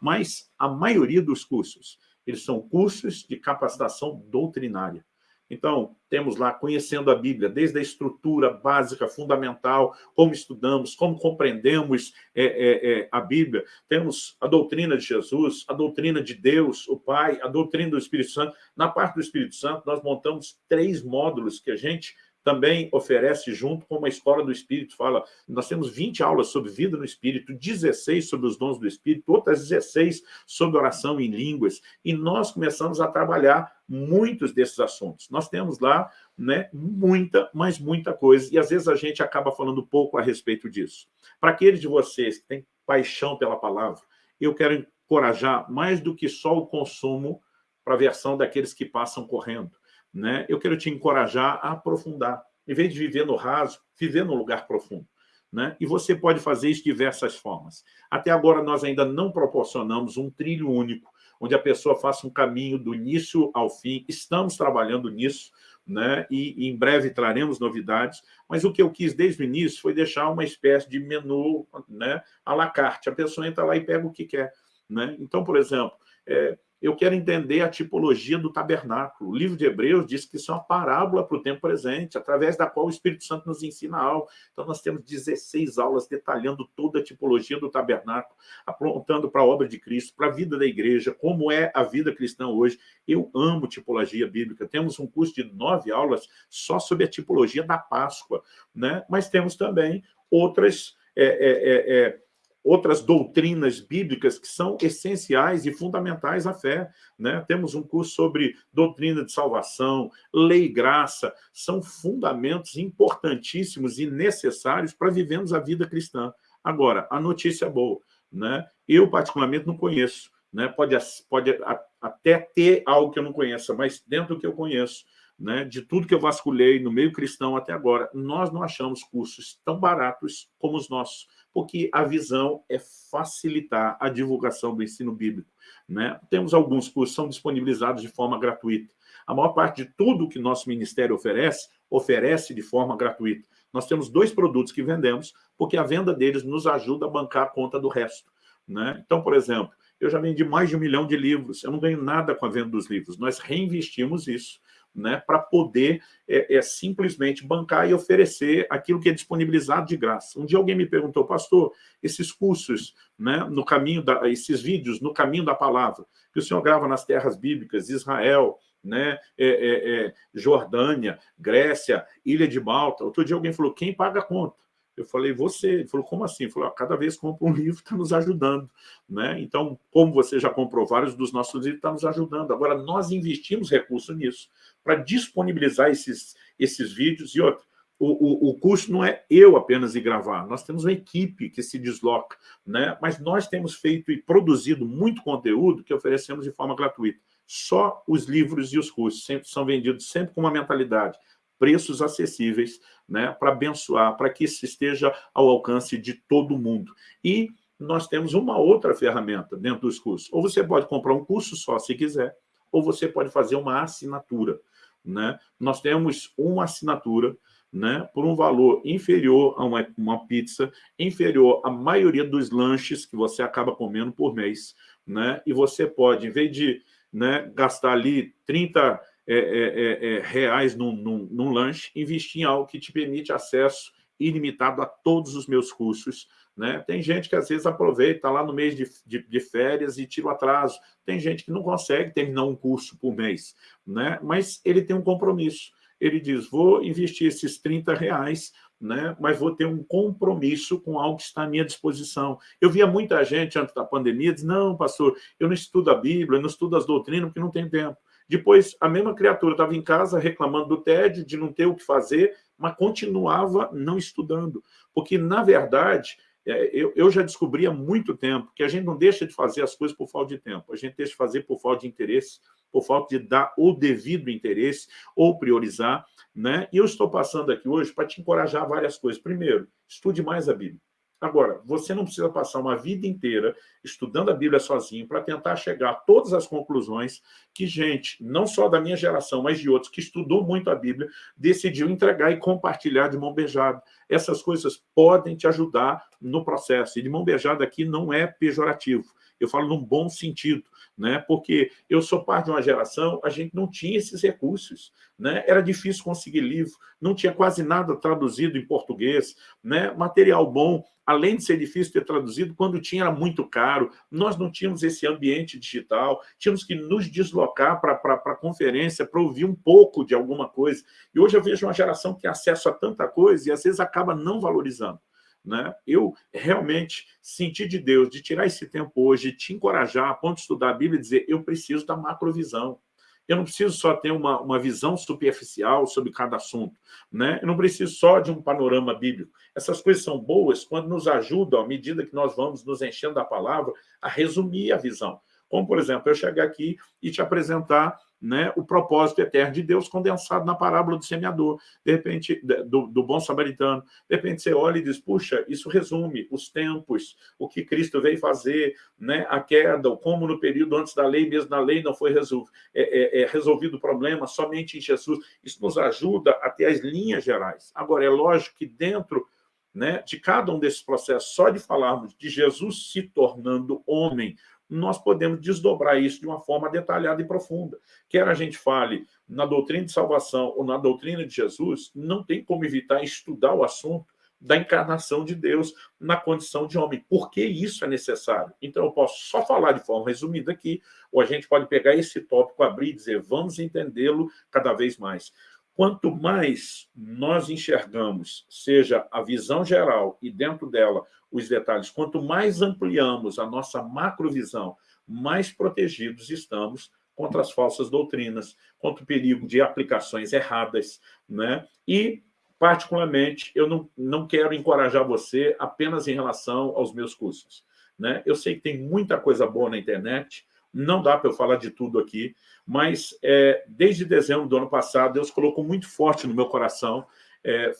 Mas a maioria dos cursos, eles são cursos de capacitação doutrinária. Então, temos lá conhecendo a Bíblia, desde a estrutura básica, fundamental, como estudamos, como compreendemos é, é, é, a Bíblia. Temos a doutrina de Jesus, a doutrina de Deus, o Pai, a doutrina do Espírito Santo. Na parte do Espírito Santo, nós montamos três módulos que a gente também oferece junto com uma escola do Espírito, fala, nós temos 20 aulas sobre vida no Espírito, 16 sobre os dons do Espírito, outras 16 sobre oração em línguas, e nós começamos a trabalhar muitos desses assuntos. Nós temos lá né, muita, mas muita coisa, e às vezes a gente acaba falando pouco a respeito disso. Para aqueles de vocês que têm paixão pela palavra, eu quero encorajar mais do que só o consumo para a versão daqueles que passam correndo né, eu quero te encorajar a aprofundar. Em vez de viver no raso, viver no lugar profundo. Né? E você pode fazer isso de diversas formas. Até agora, nós ainda não proporcionamos um trilho único, onde a pessoa faça um caminho do início ao fim. Estamos trabalhando nisso, né? e, e em breve traremos novidades, mas o que eu quis desde o início foi deixar uma espécie de menu né? à la carte. A pessoa entra lá e pega o que quer. Né? Então, por exemplo, é, eu quero entender a tipologia do tabernáculo. O livro de Hebreus diz que isso é uma parábola para o tempo presente, através da qual o Espírito Santo nos ensina algo. Então, nós temos 16 aulas detalhando toda a tipologia do tabernáculo, apontando para a obra de Cristo, para a vida da igreja, como é a vida cristã hoje. Eu amo tipologia bíblica. Temos um curso de nove aulas só sobre a tipologia da Páscoa, né? mas temos também outras... É, é, é, outras doutrinas bíblicas que são essenciais e fundamentais à fé. Né? Temos um curso sobre doutrina de salvação, lei e graça, são fundamentos importantíssimos e necessários para vivermos a vida cristã. Agora, a notícia é boa. Né? Eu, particularmente, não conheço. Né? Pode, pode até ter algo que eu não conheça, mas dentro do que eu conheço, né, de tudo que eu vasculhei no meio cristão até agora, nós não achamos cursos tão baratos como os nossos porque a visão é facilitar a divulgação do ensino bíblico. Né? Temos alguns cursos que são disponibilizados de forma gratuita. A maior parte de tudo que nosso ministério oferece, oferece de forma gratuita. Nós temos dois produtos que vendemos, porque a venda deles nos ajuda a bancar a conta do resto. Né? Então, por exemplo, eu já vendi mais de um milhão de livros, eu não ganho nada com a venda dos livros, nós reinvestimos isso né, para poder é, é, simplesmente bancar e oferecer aquilo que é disponibilizado de graça. Um dia alguém me perguntou, pastor, esses cursos, né, no caminho da, esses vídeos no caminho da palavra, que o senhor grava nas terras bíblicas, Israel, né, é, é, é Jordânia, Grécia, Ilha de Malta. Outro dia alguém falou, quem paga a conta? Eu falei, você. Ele falou, como assim? Ele falou, cada vez que compra um [laughs] livro, está nos ajudando. Né? Então, como você já comprou vários dos nossos livros, está nos ajudando. Agora, nós investimos recursos nisso para disponibilizar esses, esses vídeos. E outro, o, o, o curso não é eu apenas ir gravar, nós temos uma equipe que se desloca, né? mas nós temos feito e produzido muito conteúdo que oferecemos de forma gratuita. Só os livros e os cursos sempre, são vendidos sempre com uma mentalidade preços acessíveis né, para abençoar, para que isso esteja ao alcance de todo mundo. E nós temos uma outra ferramenta dentro dos cursos. Ou você pode comprar um curso só, se quiser, ou você pode fazer uma assinatura. Né? Nós temos uma assinatura né, por um valor inferior a uma, uma pizza, inferior à maioria dos lanches que você acaba comendo por mês. Né? E você pode, em vez de né, gastar ali 30 é, é, é, é, reais num, num, num lanche, investir em algo que te permite acesso ilimitado a todos os meus cursos. Né? Tem gente que às vezes aproveita lá no mês de, de, de, férias e tira o atraso. Tem gente que não consegue terminar um curso por mês, né? mas ele tem um compromisso. Ele diz, vou investir esses 30 reais, né? mas vou ter um compromisso com algo que está à minha disposição. Eu via muita gente antes da pandemia diz, não, pastor, eu não estudo a Bíblia, eu não estudo as doutrinas porque não tem tempo. Depois, a mesma criatura estava em casa reclamando do tédio, de não ter o que fazer, mas continuava não estudando. Porque, na verdade, é, eu, já descobri há muito tempo que a gente não deixa de fazer as coisas por falta de tempo, a gente deixa de fazer por falta de interesse, por falta de dar o devido interesse ou priorizar. Né? E eu estou passando aqui hoje para te encorajar várias coisas. Primeiro, estude mais a Bíblia. Agora, você não precisa passar uma vida inteira estudando a Bíblia sozinho para tentar chegar a todas as conclusões que gente, não só da minha geração, mas de outros, que estudou muito a Bíblia, decidiu entregar e compartilhar de mão beijada. Essas coisas podem te ajudar no processo. E de mão beijada aqui não é pejorativo. Eu falo num bom sentido, né? porque eu sou parte de uma geração, a gente não tinha esses recursos. Né? Era difícil conseguir livro, não tinha quase nada traduzido em português, né? material bom, além de ser difícil ter traduzido, quando tinha era muito caro, nós não tínhamos esse ambiente digital, tínhamos que nos deslocar para a conferência para ouvir um pouco de alguma coisa. E hoje eu vejo uma geração que tem acesso a tanta coisa e às vezes acaba não valorizando. Né? Eu realmente senti de Deus de tirar esse tempo hoje, te encorajar a ponto de estudar a Bíblia e dizer eu preciso da macrovisão. Eu não preciso só ter uma, uma visão superficial sobre cada assunto. Né? Eu não preciso só de um panorama bíblico. Essas coisas são boas quando nos ajudam, à medida que nós vamos nos enchendo da palavra, a resumir a visão. Como, por exemplo, eu chegar aqui e te apresentar né, o propósito eterno de Deus condensado na parábola do semeador, de repente, do, do, bom samaritano. De repente você olha e diz, puxa, isso resume os tempos, o que Cristo veio fazer, né, a queda, como no período antes da lei, mesmo na lei não foi resolvido, é, é, é resolvido o problema somente em Jesus. Isso nos ajuda a ter as linhas gerais. Agora, é lógico que dentro né, de cada um desses processos, só de falarmos de Jesus se tornando homem, nós podemos desdobrar isso de uma forma detalhada e profunda. Quer a gente fale na doutrina de salvação ou na doutrina de Jesus, não tem como evitar estudar o assunto da encarnação de Deus na condição de homem. Por que isso é necessário? Então, eu posso só falar de forma resumida aqui, ou a gente pode pegar esse tópico, abrir e dizer, vamos entendê-lo cada vez mais. Quanto mais nós enxergamos, seja a visão geral e dentro dela os detalhes, quanto mais ampliamos a nossa macrovisão, mais protegidos estamos contra as falsas doutrinas, contra o perigo de aplicações erradas. Né? E, particularmente, eu não, não quero encorajar você apenas em relação aos meus cursos. Né? Eu sei que tem muita coisa boa na internet, não dá para eu falar de tudo aqui, mas é, desde dezembro do ano passado, Deus colocou muito forte no meu coração é,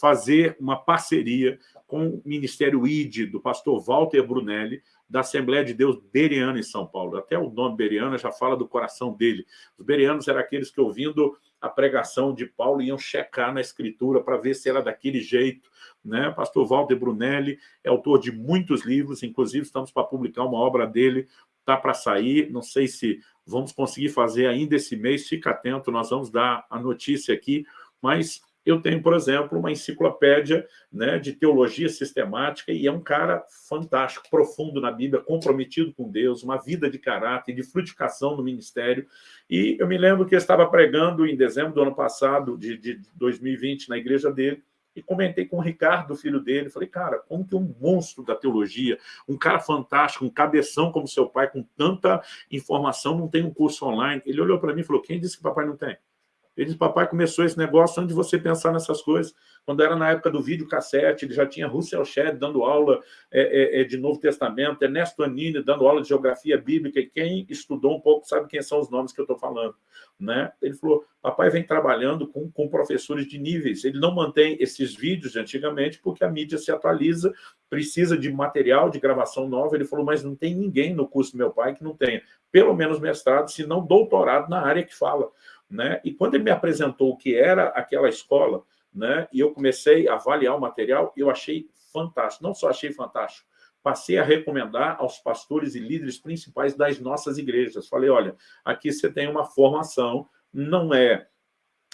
fazer uma parceria com o Ministério ID, do pastor Walter Brunelli, da Assembleia de Deus Beriana em São Paulo. Até o nome Beriana já fala do coração dele. Os berianos eram aqueles que, ouvindo a pregação de Paulo, iam checar na Escritura para ver se era daquele jeito. Né? Pastor Walter Brunelli é autor de muitos livros, inclusive estamos para publicar uma obra dele está para sair, não sei se vamos conseguir fazer ainda esse mês, fica atento, nós vamos dar a notícia aqui, mas eu tenho, por exemplo, uma enciclopédia né, de teologia sistemática e é um cara fantástico, profundo na Bíblia, comprometido com Deus, uma vida de caráter, de frutificação no ministério. E eu me lembro que eu estava pregando em dezembro do ano passado, de, de 2020, na igreja dele, e comentei com o Ricardo, filho dele, falei, cara, como que um monstro da teologia, um cara fantástico, um cabeção como seu pai, com tanta informação, não tem um curso online? Ele olhou para mim e falou, quem disse que papai não tem? Ele disse, papai começou esse negócio antes de você pensar nessas coisas. Quando era na época do vídeo cassete, ele já tinha Russell Shedd dando aula é, é, é, de Novo Testamento, Ernesto Anini dando aula de geografia bíblica, e quem estudou um pouco sabe quem são os nomes que eu estou falando. Né? Ele falou, papai vem trabalhando com, com professores de níveis, ele não mantém esses vídeos de antigamente porque a mídia se atualiza, precisa de material de gravação nova, ele falou, mas não tem ninguém no curso do meu pai que não tenha pelo menos mestrado, se não doutorado na área que fala. Né? E quando ele me apresentou o que era aquela escola, né, e eu comecei a avaliar o material, eu achei fantástico. Não só achei fantástico, passei a recomendar aos pastores e líderes principais das nossas igrejas. Falei, olha, aqui você tem uma formação, não é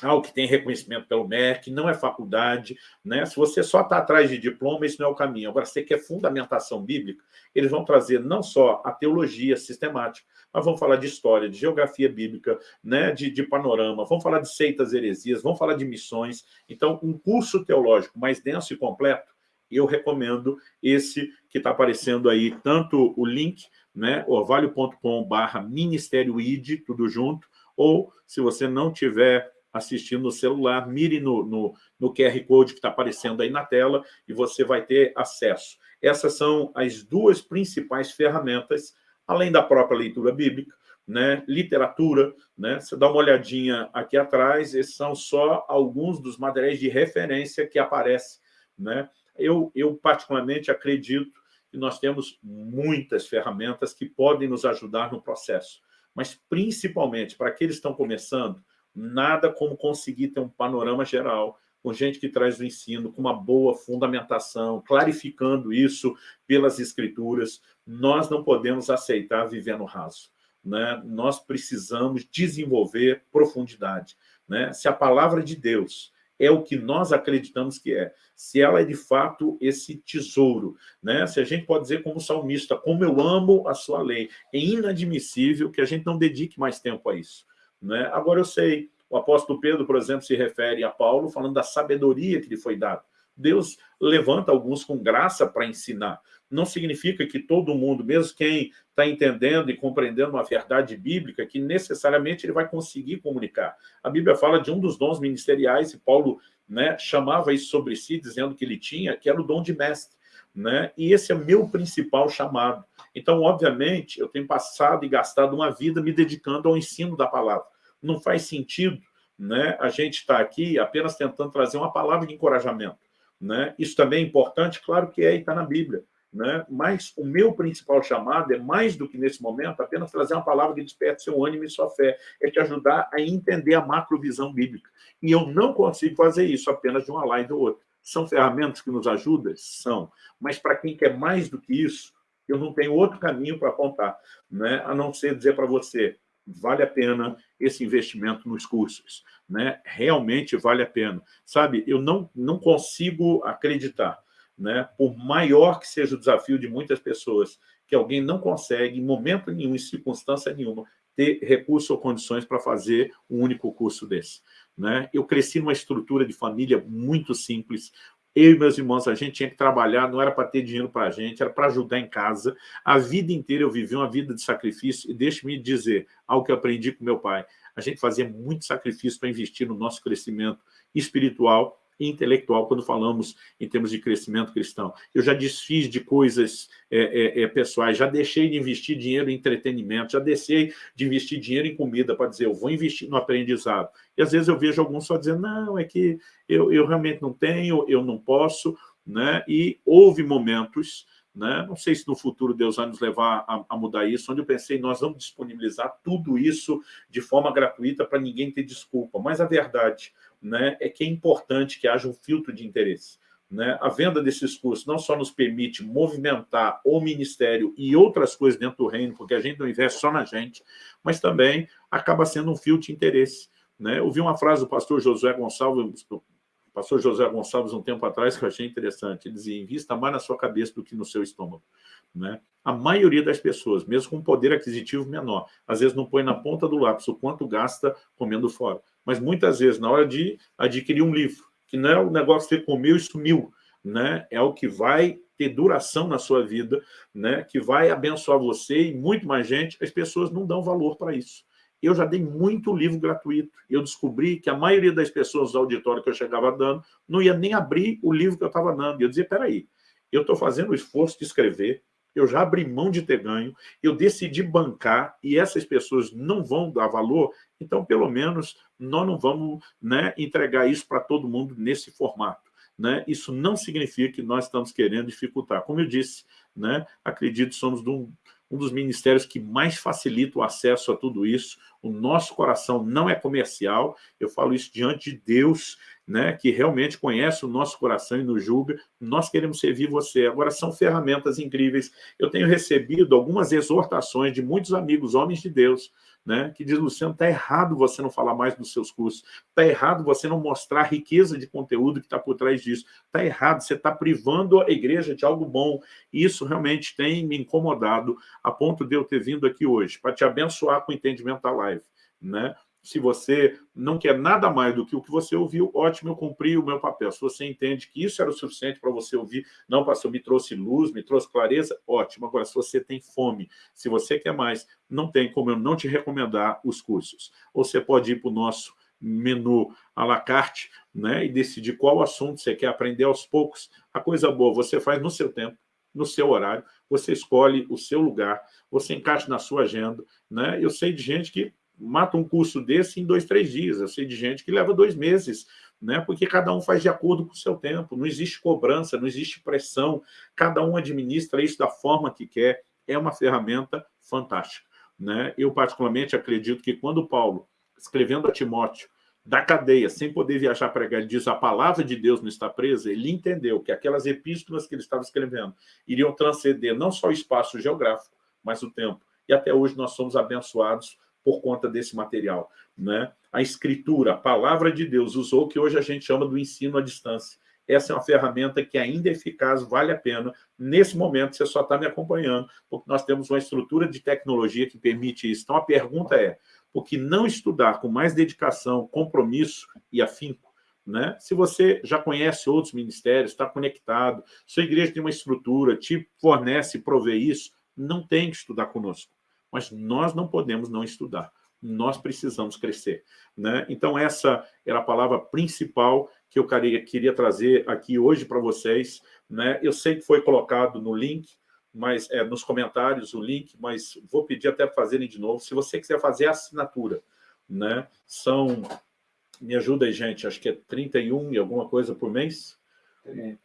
algo que tem reconhecimento pelo MEC, não é faculdade, né? Se você só está atrás de diploma, isso não é o caminho. Agora, você quer fundamentação bíblica, eles vão trazer não só a teologia sistemática, mas vão falar de história, de geografia bíblica, né? de, de panorama, vão falar de seitas heresias, vão falar de missões. Então, um curso teológico mais denso e completo, eu recomendo esse que está aparecendo aí, tanto o link, né, orvalho.com barra Ministério ID, tudo junto, ou se você não tiver assistindo no celular, mire no, no, no QR Code que está aparecendo aí na tela e você vai ter acesso. Essas são as duas principais ferramentas, além da própria leitura bíblica, né, literatura, né, você dá uma olhadinha aqui atrás, esses são só alguns dos materiais de referência que aparecem. Né? Eu, eu, particularmente, acredito que nós temos muitas ferramentas que podem nos ajudar no processo, mas, principalmente, para aqueles que estão começando, nada como conseguir ter um panorama geral, com gente que traz o ensino, com uma boa fundamentação, clarificando isso pelas escrituras. Nós não podemos aceitar viver no raso. Né? Nós precisamos desenvolver profundidade. Né? Se a palavra de Deus é o que nós acreditamos que é, se ela é de fato esse tesouro, né? se a gente pode dizer como salmista, como eu amo a sua lei, é inadmissível que a gente não dedique mais tempo a isso. Né? Agora, eu sei, o apóstolo Pedro, por exemplo, se refere a Paulo falando da sabedoria que lhe foi dada. Deus levanta alguns com graça para ensinar. Não significa que todo mundo, mesmo quem está entendendo e compreendendo uma verdade bíblica, que necessariamente ele vai conseguir comunicar. A Bíblia fala de um dos dons ministeriais, e Paulo né, chamava isso sobre si, dizendo que ele tinha, que era o dom de mestre. né? e esse é meu principal chamado. Então, obviamente, eu tenho passado e gastado uma vida me dedicando ao ensino da palavra. Não faz sentido né, a gente estar aqui apenas tentando trazer uma palavra de encorajamento. Né? Isso também é importante, claro que é, e está na Bíblia. Né? Mas o meu principal chamado é, mais do que nesse momento, apenas trazer uma palavra que desperte seu ânimo e sua fé, é te ajudar a entender a macrovisão bíblica. E eu não consigo fazer isso apenas de uma live ou outra. São ferramentas que nos ajudam? São. Mas para quem quer mais do que isso, eu não tenho outro caminho para apontar, né? a não ser dizer para você, vale a pena esse investimento nos cursos, né? realmente vale a pena. Sabe, eu não, não consigo acreditar né, por maior que seja o desafio de muitas pessoas, que alguém não consegue, em momento nenhum, em circunstância nenhuma, ter recursos ou condições para fazer um único curso desse. Né? Eu cresci numa estrutura de família muito simples, eu e meus irmãos, a gente tinha que trabalhar, não era para ter dinheiro para a gente, era para ajudar em casa. A vida inteira eu vivi uma vida de sacrifício, e deixe-me dizer algo que eu aprendi com meu pai. A gente fazia muito sacrifício para investir no nosso crescimento espiritual intelectual quando falamos em termos de crescimento cristão. Eu já desfiz de coisas é, é, é, pessoais, já deixei de investir dinheiro em entretenimento, já deixei de investir dinheiro em comida para dizer, eu vou investir no aprendizado. E às vezes eu vejo alguns só dizendo, não, é que eu, eu realmente não tenho, eu não posso, né? e houve momentos né? Não sei se no futuro Deus vai nos levar a, a, mudar isso, onde eu pensei, nós vamos disponibilizar tudo isso de forma gratuita para ninguém ter desculpa. Mas a verdade né, é que é importante que haja um filtro de interesse. Né? A venda desses cursos não só nos permite movimentar o ministério e outras coisas dentro do reino, porque a gente não investe só na gente, mas também acaba sendo um filtro de interesse. Né? Eu vi uma frase do pastor Josué Gonçalves, pastor José Gonçalves, um tempo atrás, que eu achei interessante. Ele dizia, invista mais na sua cabeça do que no seu estômago. Né? A maioria das pessoas, mesmo com poder aquisitivo menor, às vezes não põe na ponta do lápis o quanto gasta comendo fora. Mas muitas vezes, na hora de adquirir um livro, que não é o negócio que você comeu e sumiu, né? é o que vai ter duração na sua vida, né? que vai abençoar você e muito mais gente, as pessoas não dão valor para isso. Eu já dei muito livro gratuito. Eu descobri que a maioria das pessoas do auditório que eu chegava dando não ia nem abrir o livro que eu estava dando. E eu dizia, peraí, eu estou fazendo o esforço de escrever, eu já abri mão de ter ganho, eu decidi bancar e essas pessoas não vão dar valor, então, pelo menos, nós não vamos né, entregar isso para todo mundo nesse formato. Né? Isso não significa que nós estamos querendo dificultar. Como eu disse, né, acredito somos um, um dos ministérios que mais facilita o acesso a tudo isso. O nosso coração não é comercial, eu falo isso diante de Deus, né, que realmente conhece o nosso coração e nos julga, nós queremos servir você. Agora, são ferramentas incríveis. Eu tenho recebido algumas exortações de muitos amigos, homens de Deus, né, que diz, Luciano, está errado você não falar mais dos seus cursos, está errado você não mostrar a riqueza de conteúdo que está por trás disso, está errado, você está privando a igreja de algo bom. E isso realmente tem me incomodado a ponto de eu ter vindo aqui hoje, para te abençoar com o entendimento da live. Né? Se você não quer nada mais do que o que você ouviu, ótimo, eu cumpri o meu papel. Se você entende que isso era o suficiente para você ouvir, não, pastor, me trouxe luz, me trouxe clareza, ótimo. Agora, se você tem fome, se você quer mais, não tem como eu não te recomendar os cursos. Ou você pode ir para o nosso menu à la carte né, e decidir qual assunto você quer aprender aos poucos. A coisa boa você faz no seu tempo, no seu horário, você escolhe o seu lugar, você encaixa na sua agenda. Né? Eu sei de gente que mata um curso desse em dois, três dias. Eu sei de gente que leva dois meses, né? porque cada um faz de acordo com o seu tempo. Não existe cobrança, não existe pressão. Cada um administra isso da forma que quer. É uma ferramenta fantástica. Né? Eu, particularmente, acredito que quando Paulo, escrevendo a Timóteo, da cadeia, sem poder viajar para ele diz a palavra de Deus não está presa, ele entendeu que aquelas epístolas que ele estava escrevendo iriam transcender não só o espaço geográfico, mas o tempo. E até hoje nós somos abençoados por conta desse material. Né? A escritura, a palavra de Deus, usou o que hoje a gente chama do ensino à distância. Essa é uma ferramenta que ainda é eficaz, vale a pena. Nesse momento, você só está me acompanhando, porque nós temos uma estrutura de tecnologia que permite isso. Então, a pergunta é, por que não estudar com mais dedicação, compromisso e afinco? Né? Se você já conhece outros ministérios, está conectado, sua igreja tem uma estrutura, te fornece, provê isso, não tem que estudar conosco mas nós não podemos não estudar. Nós precisamos crescer. Né? Então, essa era a palavra principal que eu queria trazer aqui hoje para vocês. Né? Eu sei que foi colocado no link, mas é, nos comentários o link, mas vou pedir até para fazerem de novo. Se você quiser fazer a assinatura, né? são, me ajuda aí, gente, acho que é 31 e alguma coisa por mês, R$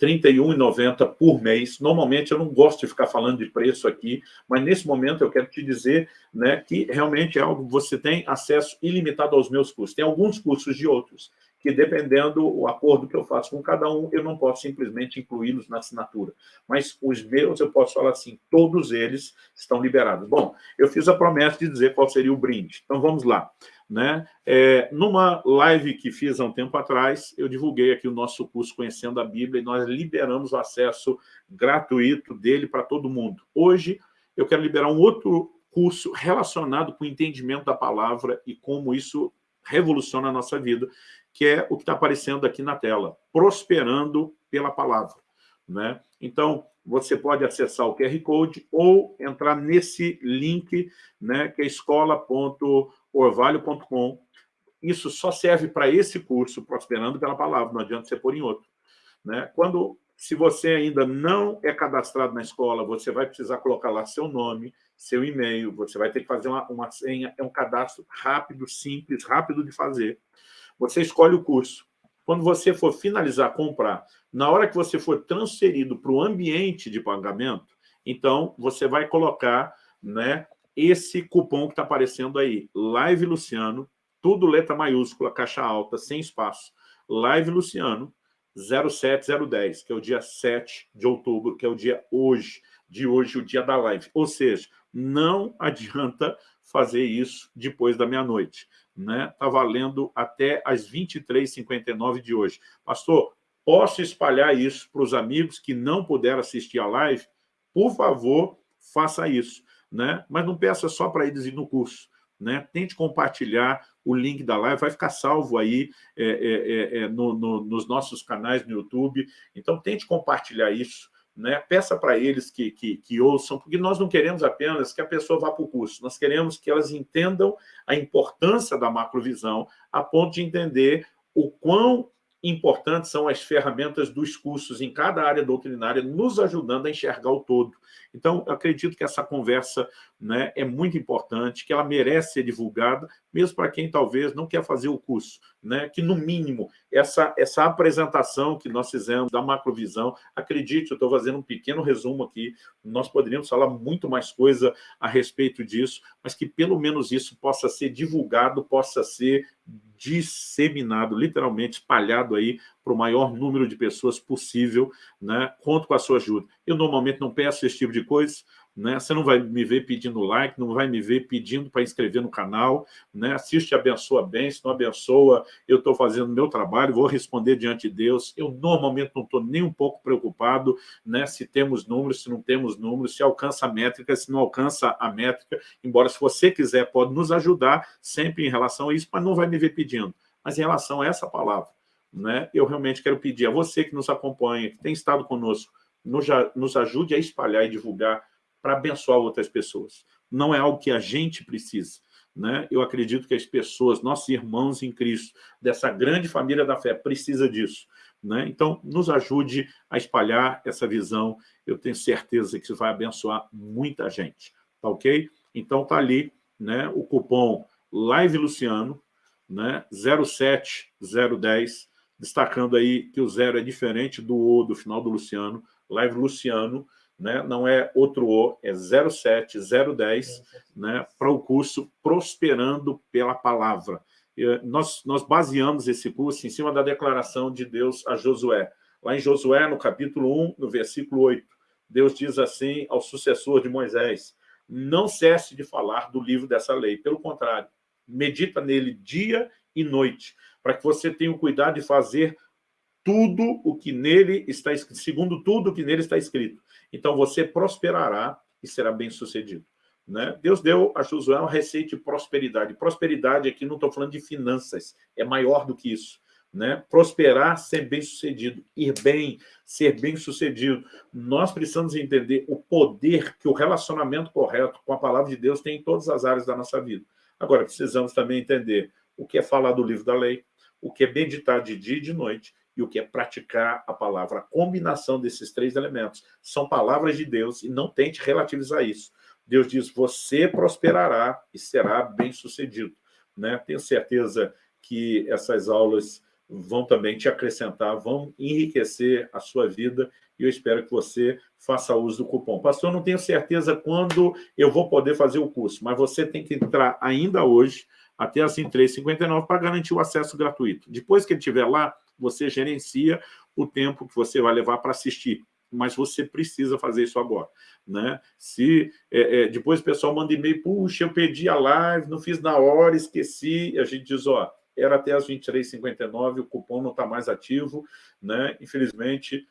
31,90 por mês. Normalmente eu não gosto de ficar falando de preço aqui, mas nesse momento eu quero te dizer né, que realmente é algo que você tem acesso ilimitado aos meus cursos. Tem alguns cursos de outros, que dependendo do acordo que eu faço com cada um, eu não posso simplesmente incluí-los na assinatura. Mas os meus, eu posso falar assim, todos eles estão liberados. Bom, eu fiz a promessa de dizer qual seria o brinde. Então vamos lá. Né? É, numa live que fiz há um tempo atrás, eu divulguei aqui o nosso curso Conhecendo a Bíblia e nós liberamos o acesso gratuito dele para todo mundo. Hoje, eu quero liberar um outro curso relacionado com o entendimento da palavra e como isso revoluciona a nossa vida, que é o que está aparecendo aqui na tela, Prosperando pela Palavra. Né? Então, você pode acessar o QR Code ou entrar nesse link, né, que é escola.orvalho.com. Isso só serve para esse curso, Prosperando pela Palavra, não adianta você pôr em outro. Né? Quando, se você ainda não é cadastrado na escola, você vai precisar colocar lá seu nome, seu e-mail, você vai ter que fazer uma, uma senha, é um cadastro rápido, simples, rápido de fazer. Você escolhe o curso. Quando você for finalizar, comprar, na hora que você for transferido para o ambiente de pagamento, então você vai colocar né, esse cupom que está aparecendo aí, Live Luciano, tudo letra maiúscula, caixa alta, sem espaço, Live Luciano 07010, que é o dia 7 de outubro, que é o dia hoje, de hoje, o dia da live. Ou seja, não adianta fazer isso depois da meia-noite né? Está valendo até as 23h59 de hoje. Pastor, posso espalhar isso para os amigos que não puderam assistir a live? Por favor, faça isso. Né? Mas não peça só para eles ir no curso. Né? Tente compartilhar o link da live, vai ficar salvo aí é, é, é, no, no, nos nossos canais no YouTube. Então, tente compartilhar isso né? peça para eles que, que, que, ouçam, porque nós não queremos apenas que a pessoa vá para o curso, nós queremos que elas entendam a importância da macrovisão a ponto de entender o quão importantes são as ferramentas dos cursos em cada área doutrinária, nos ajudando a enxergar o todo. Então, acredito que essa conversa né, é muito importante, que ela merece ser divulgada, mesmo para quem talvez não quer fazer o curso, né, que, no mínimo, essa, essa apresentação que nós fizemos da macrovisão, acredite, eu estou fazendo um pequeno resumo aqui, nós poderíamos falar muito mais coisa a respeito disso, mas que pelo menos isso possa ser divulgado, possa ser disseminado, literalmente espalhado aí para o maior número de pessoas possível, né? conto com a sua ajuda. Eu normalmente não peço esse tipo de coisa, né? Você não vai me ver pedindo like, não vai me ver pedindo para inscrever no canal, né? Assiste abençoa bem, se não abençoa, eu estou fazendo meu trabalho, vou responder diante de Deus. Eu normalmente não estou nem um pouco preocupado né? se temos números, se não temos números, se alcança a métrica, se não alcança a métrica, embora se você quiser pode nos ajudar sempre em relação a isso, mas não vai me ver pedindo. Mas em relação a essa palavra, né? eu realmente quero pedir a você que nos acompanha, que tem estado conosco, nos, nos ajude a espalhar e divulgar para abençoar outras pessoas. Não é algo que a gente precisa. Né? Eu acredito que as pessoas, nossos irmãos em Cristo, dessa grande família da fé, precisa disso. Né? Então, nos ajude a espalhar essa visão. Eu tenho certeza que isso vai abençoar muita gente. Tá ok? Então, tá ali né, o cupom Live Luciano, né, 07010, destacando aí que o zero é diferente do O do final do Luciano, Live Luciano, né? não é outro O, é 07010, né? para o curso Prosperando pela Palavra. E nós, nós baseamos esse curso em cima da declaração de Deus a Josué. Lá em Josué, no capítulo 1, no versículo 8, Deus diz assim ao sucessor de Moisés, não cesse de falar do livro dessa lei, pelo contrário, medita nele dia e noite, para que você tenha o cuidado de fazer tudo o que nele está escrito, segundo tudo o que nele está escrito. Então você prosperará e será bem-sucedido. Né? Deus deu a Josué uma receita de prosperidade. Prosperidade aqui não estou falando de finanças, é maior do que isso. Né? Prosperar, ser bem-sucedido, ir bem, ser bem-sucedido. Nós precisamos entender o poder que o relacionamento correto com a palavra de Deus tem em todas as áreas da nossa vida. Agora, precisamos também entender o que é falar do livro da lei, o que é meditar de dia e de noite e o que é praticar a palavra. A combinação desses três elementos são palavras de Deus e não tente relativizar isso. Deus diz, você prosperará e será bem-sucedido. Né? Tenho certeza que essas aulas vão também te acrescentar, vão enriquecer a sua vida e eu espero que você faça uso do cupom. Pastor, não tenho certeza quando eu vou poder fazer o curso, mas você tem que entrar ainda hoje, até as 3h59, para garantir o acesso gratuito. Depois que ele estiver lá, você gerencia o tempo que você vai levar para assistir mas você precisa fazer isso agora. Né? Se é, é, depois o pessoal manda e-mail, puxa, eu pedi a live, não fiz na hora, esqueci, a gente diz, ó, era até as 23h59, o cupom não está mais ativo, né? infelizmente,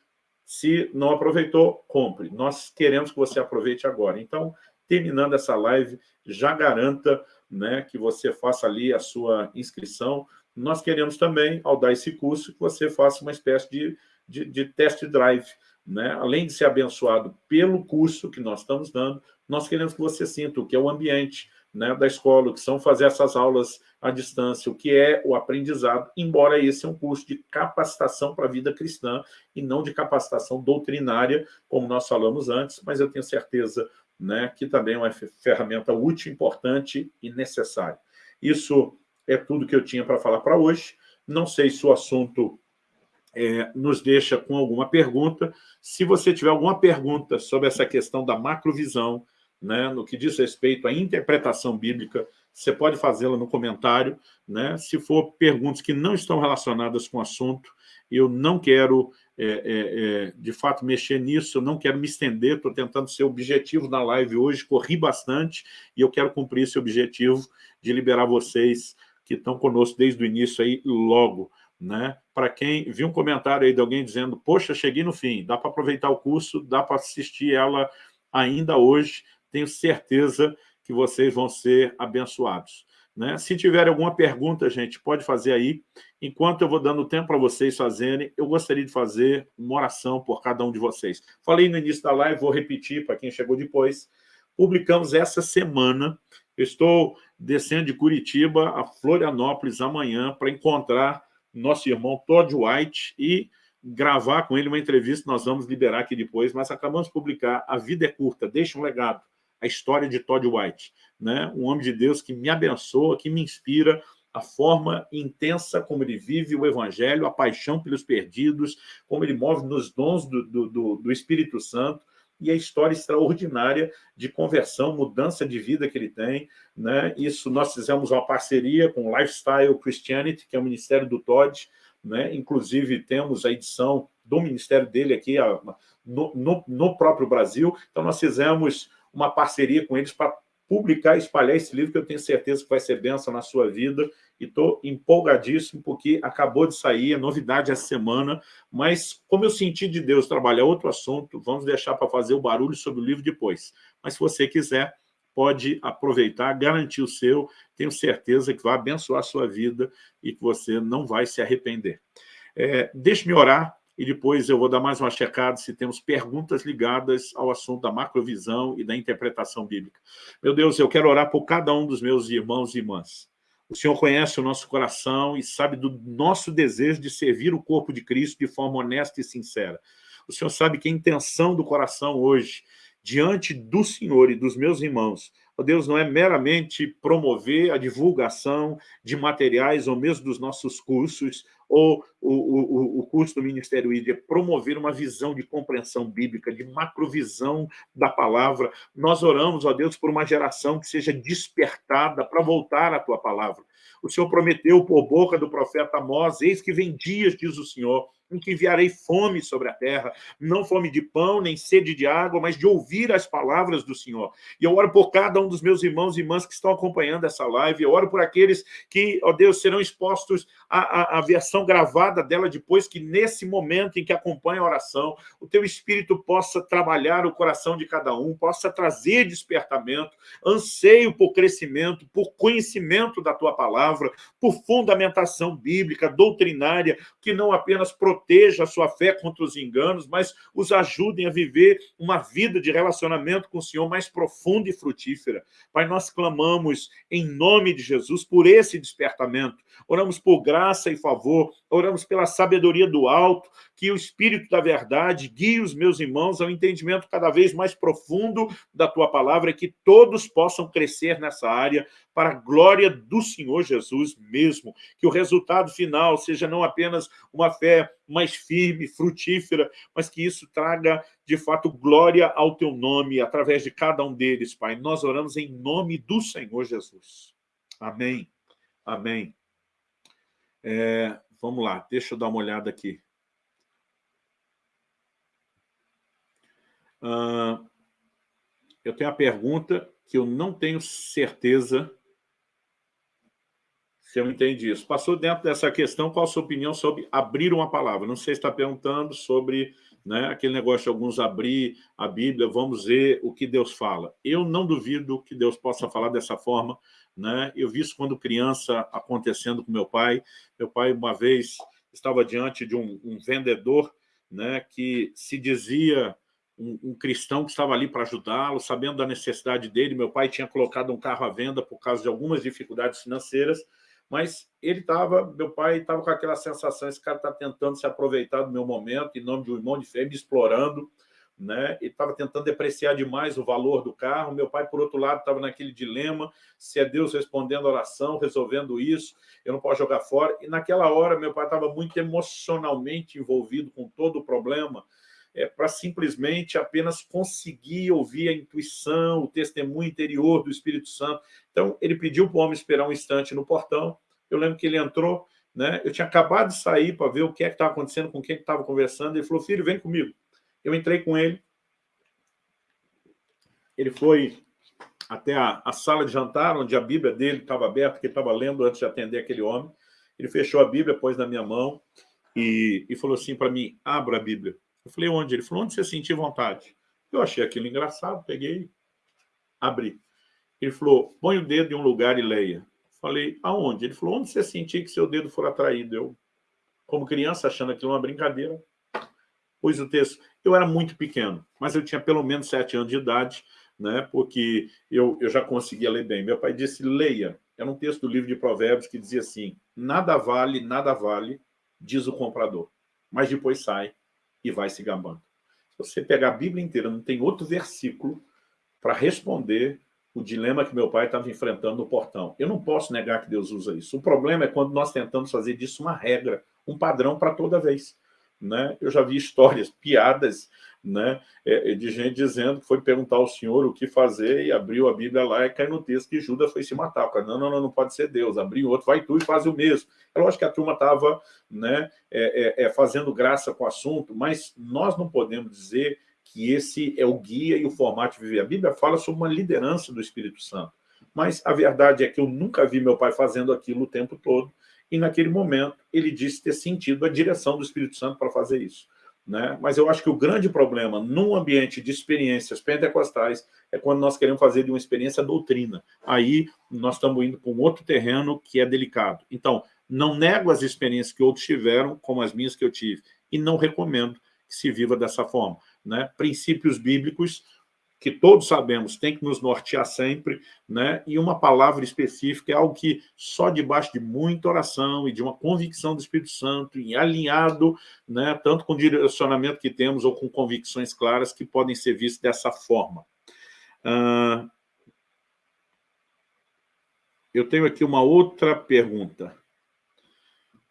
se não aproveitou, compre. Nós queremos que você aproveite agora. Então, terminando essa live, já garanta né, que você faça ali a sua inscrição. Nós queremos também, ao dar esse curso, que você faça uma espécie de, de, de test drive. Né? Além de ser abençoado pelo curso que nós estamos dando, nós queremos que você sinta o que é o ambiente né, da escola, o que são fazer essas aulas à distância, o que é o aprendizado, embora esse é um curso de capacitação para a vida cristã e não de capacitação doutrinária, como nós falamos antes, mas eu tenho certeza né, que também é uma ferramenta útil, importante e necessária. Isso é tudo que eu tinha para falar para hoje. Não sei se o assunto é, nos deixa com alguma pergunta. Se você tiver alguma pergunta sobre essa questão da macrovisão, né, no que diz respeito à interpretação bíblica, você pode fazê-la no comentário. Né? Se for perguntas que não estão relacionadas com o assunto, eu não quero, é, é, é, de fato, mexer nisso, eu não quero me estender, estou tentando ser objetivo na live hoje, corri bastante, e eu quero cumprir esse objetivo de liberar vocês que estão conosco desde o início aí logo. Né? Para quem viu um comentário aí de alguém dizendo, poxa, cheguei no fim, dá para aproveitar o curso, dá para assistir ela ainda hoje, tenho certeza que vocês vão ser abençoados. Né? Se tiver alguma pergunta, gente, pode fazer aí. Enquanto eu vou dando tempo para vocês fazerem, eu gostaria de fazer uma oração por cada um de vocês. Falei no início da live, vou repetir para quem chegou depois. Publicamos essa semana, estou descendo de Curitiba a Florianópolis amanhã para encontrar nosso irmão Todd White e gravar com ele uma entrevista nós vamos liberar aqui depois, mas acabamos de publicar A Vida é Curta, Deixa um Legado, a história de Todd White, né? um homem de Deus que me abençoa, que me inspira, a forma intensa como ele vive o Evangelho, a paixão pelos perdidos, como ele move nos dons do, do, do Espírito Santo, e a história extraordinária de conversão, mudança de vida que ele tem. Né? Isso nós fizemos uma parceria com o Lifestyle Christianity, que é o ministério do Todd, né? inclusive temos a edição do ministério dele aqui no, no, no próprio Brasil. Então, nós fizemos uma parceria com eles para publicar e espalhar esse livro, que eu tenho certeza que vai ser benção na sua vida, e estou empolgadíssimo, porque acabou de sair, é novidade essa semana, mas como eu senti de Deus trabalhar outro assunto, vamos deixar para fazer o barulho sobre o livro depois. Mas se você quiser, pode aproveitar, garantir o seu, tenho certeza que vai abençoar a sua vida e que você não vai se arrepender. É, Deixe-me orar, e depois eu vou dar mais uma checada se temos perguntas ligadas ao assunto da macrovisão e da interpretação bíblica. Meu Deus, eu quero orar por cada um dos meus irmãos e irmãs. O Senhor conhece o nosso coração e sabe do nosso desejo de servir o corpo de Cristo de forma honesta e sincera. O Senhor sabe que a intenção do coração hoje, diante do Senhor e dos meus irmãos, ó Deus, não é meramente promover a divulgação de materiais ou mesmo dos nossos cursos, ou o, o, o curso do Ministério ID, é promover uma visão de compreensão bíblica, de macrovisão da palavra. Nós oramos, ó Deus, por uma geração que seja despertada para voltar à tua palavra. O Senhor prometeu por boca do profeta Amós, eis que vem dias, diz o Senhor, em que enviarei fome sobre a terra, não fome de pão, nem sede de água, mas de ouvir as palavras do Senhor. E eu oro por cada um dos meus irmãos e irmãs que estão acompanhando essa live, eu oro por aqueles que, ó Deus, serão expostos à, à, à versão gravada dela depois, que nesse momento em que acompanha a oração, o teu Espírito possa trabalhar o coração de cada um, possa trazer despertamento, anseio por crescimento, por conhecimento da tua palavra, por fundamentação bíblica, doutrinária, que não apenas proteja a sua fé contra os enganos, mas os ajudem a viver uma vida de relacionamento com o Senhor mais profunda e frutífera. Pai, nós clamamos em nome de Jesus por esse despertamento. Oramos por graça e favor Oramos pela sabedoria do alto, que o Espírito da verdade guie os meus irmãos ao entendimento cada vez mais profundo da Tua palavra que todos possam crescer nessa área para a glória do Senhor Jesus mesmo. Que o resultado final seja não apenas uma fé mais firme, frutífera, mas que isso traga, de fato, glória ao Teu nome através de cada um deles, Pai. Nós oramos em nome do Senhor Jesus. Amém. Amém. É, vamos lá, deixa eu dar uma olhada aqui. Uh, eu tenho a pergunta que eu não tenho certeza se eu entendi isso. Passou dentro dessa questão, qual a sua opinião sobre abrir uma palavra? Não sei se está perguntando sobre né, aquele negócio de alguns abrir a Bíblia, vamos ver o que Deus fala. Eu não duvido que Deus possa falar dessa forma. Né? Eu vi isso quando criança acontecendo com meu pai. Meu pai, uma vez, estava diante de um, um vendedor né, que se dizia um, um, cristão que estava ali para ajudá-lo, sabendo da necessidade dele. Meu pai tinha colocado um carro à venda por causa de algumas dificuldades financeiras, mas ele estava, meu pai estava com aquela sensação, esse cara está tentando se aproveitar do meu momento, em nome de um irmão de fé, me explorando, né? Ele estava tentando depreciar demais o valor do carro. Meu pai, por outro lado, estava naquele dilema: se é Deus respondendo a oração, resolvendo isso, eu não posso jogar fora. E naquela hora, meu pai estava muito emocionalmente envolvido com todo o problema, é, para simplesmente apenas conseguir ouvir a intuição, o testemunho interior do Espírito Santo. Então, ele pediu para o homem esperar um instante no portão. Eu lembro que ele entrou, né? eu tinha acabado de sair para ver o que é que estava acontecendo, com quem estava conversando. Ele falou, filho, vem comigo. Eu entrei com ele. Ele foi até a, a sala de jantar, onde a Bíblia dele estava aberta, que ele estava lendo antes de atender aquele homem. Ele fechou a Bíblia, pôs na minha mão e, e falou assim para mim, abra a Bíblia. Eu falei, onde? Ele falou, onde você sentir vontade? Eu achei aquilo engraçado, peguei, abri. Ele falou, põe o dedo em um lugar e leia. Falei, aonde? Ele falou, onde você sentir que seu dedo for atraído? Eu, como criança, achando aquilo uma brincadeira, pus o texto. Eu era muito pequeno, mas eu tinha pelo menos sete anos de idade, né, porque eu, eu já conseguia ler bem. Meu pai disse, leia. Era um texto do livro de Provérbios que dizia assim, nada vale, nada vale, diz o comprador, mas depois sai e vai se gabando. Se você pegar a Bíblia inteira, não tem outro versículo para responder o dilema que meu pai estava enfrentando no portão. Eu não posso negar que Deus usa isso. O problema é quando nós tentamos fazer disso uma regra, um padrão para toda vez. Né? Eu já vi histórias, piadas né, é, é, de gente dizendo que foi perguntar ao Senhor o que fazer e abriu a Bíblia lá e cai no texto que Judas foi se matar. Cara, não, não, não, não pode ser Deus. Abriu outro, vai tu e faz o mesmo. É lógico que a turma estava né, é, é, é, fazendo graça com o assunto, mas nós não podemos dizer que esse é o guia e o formato de viver. A Bíblia fala sobre uma liderança do Espírito Santo. Mas a verdade é que eu nunca vi meu pai fazendo aquilo o tempo todo, e naquele momento ele disse ter sentido a direção do Espírito Santo para fazer isso. Né? Mas eu acho que o grande problema num ambiente de experiências pentecostais é quando nós queremos fazer de uma experiência doutrina. Aí nós estamos indo para um outro terreno que é delicado. Então, não nego as experiências que outros tiveram, como as minhas que eu tive, e não recomendo que se viva dessa forma. Né? Princípios bíblicos que todos sabemos, tem que nos nortear sempre, né? e uma palavra específica é algo que só debaixo de muita oração e de uma convicção do Espírito Santo, e alinhado, né? tanto com o direcionamento que temos ou com convicções claras que podem ser vistas dessa forma. Uh, eu tenho aqui uma outra pergunta.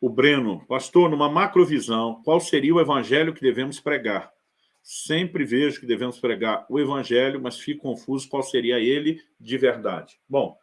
O Breno, pastor, numa macrovisão, qual seria o evangelho que devemos pregar? Sempre vejo que devemos pregar o evangelho, mas fico confuso qual seria ele de verdade. Bom,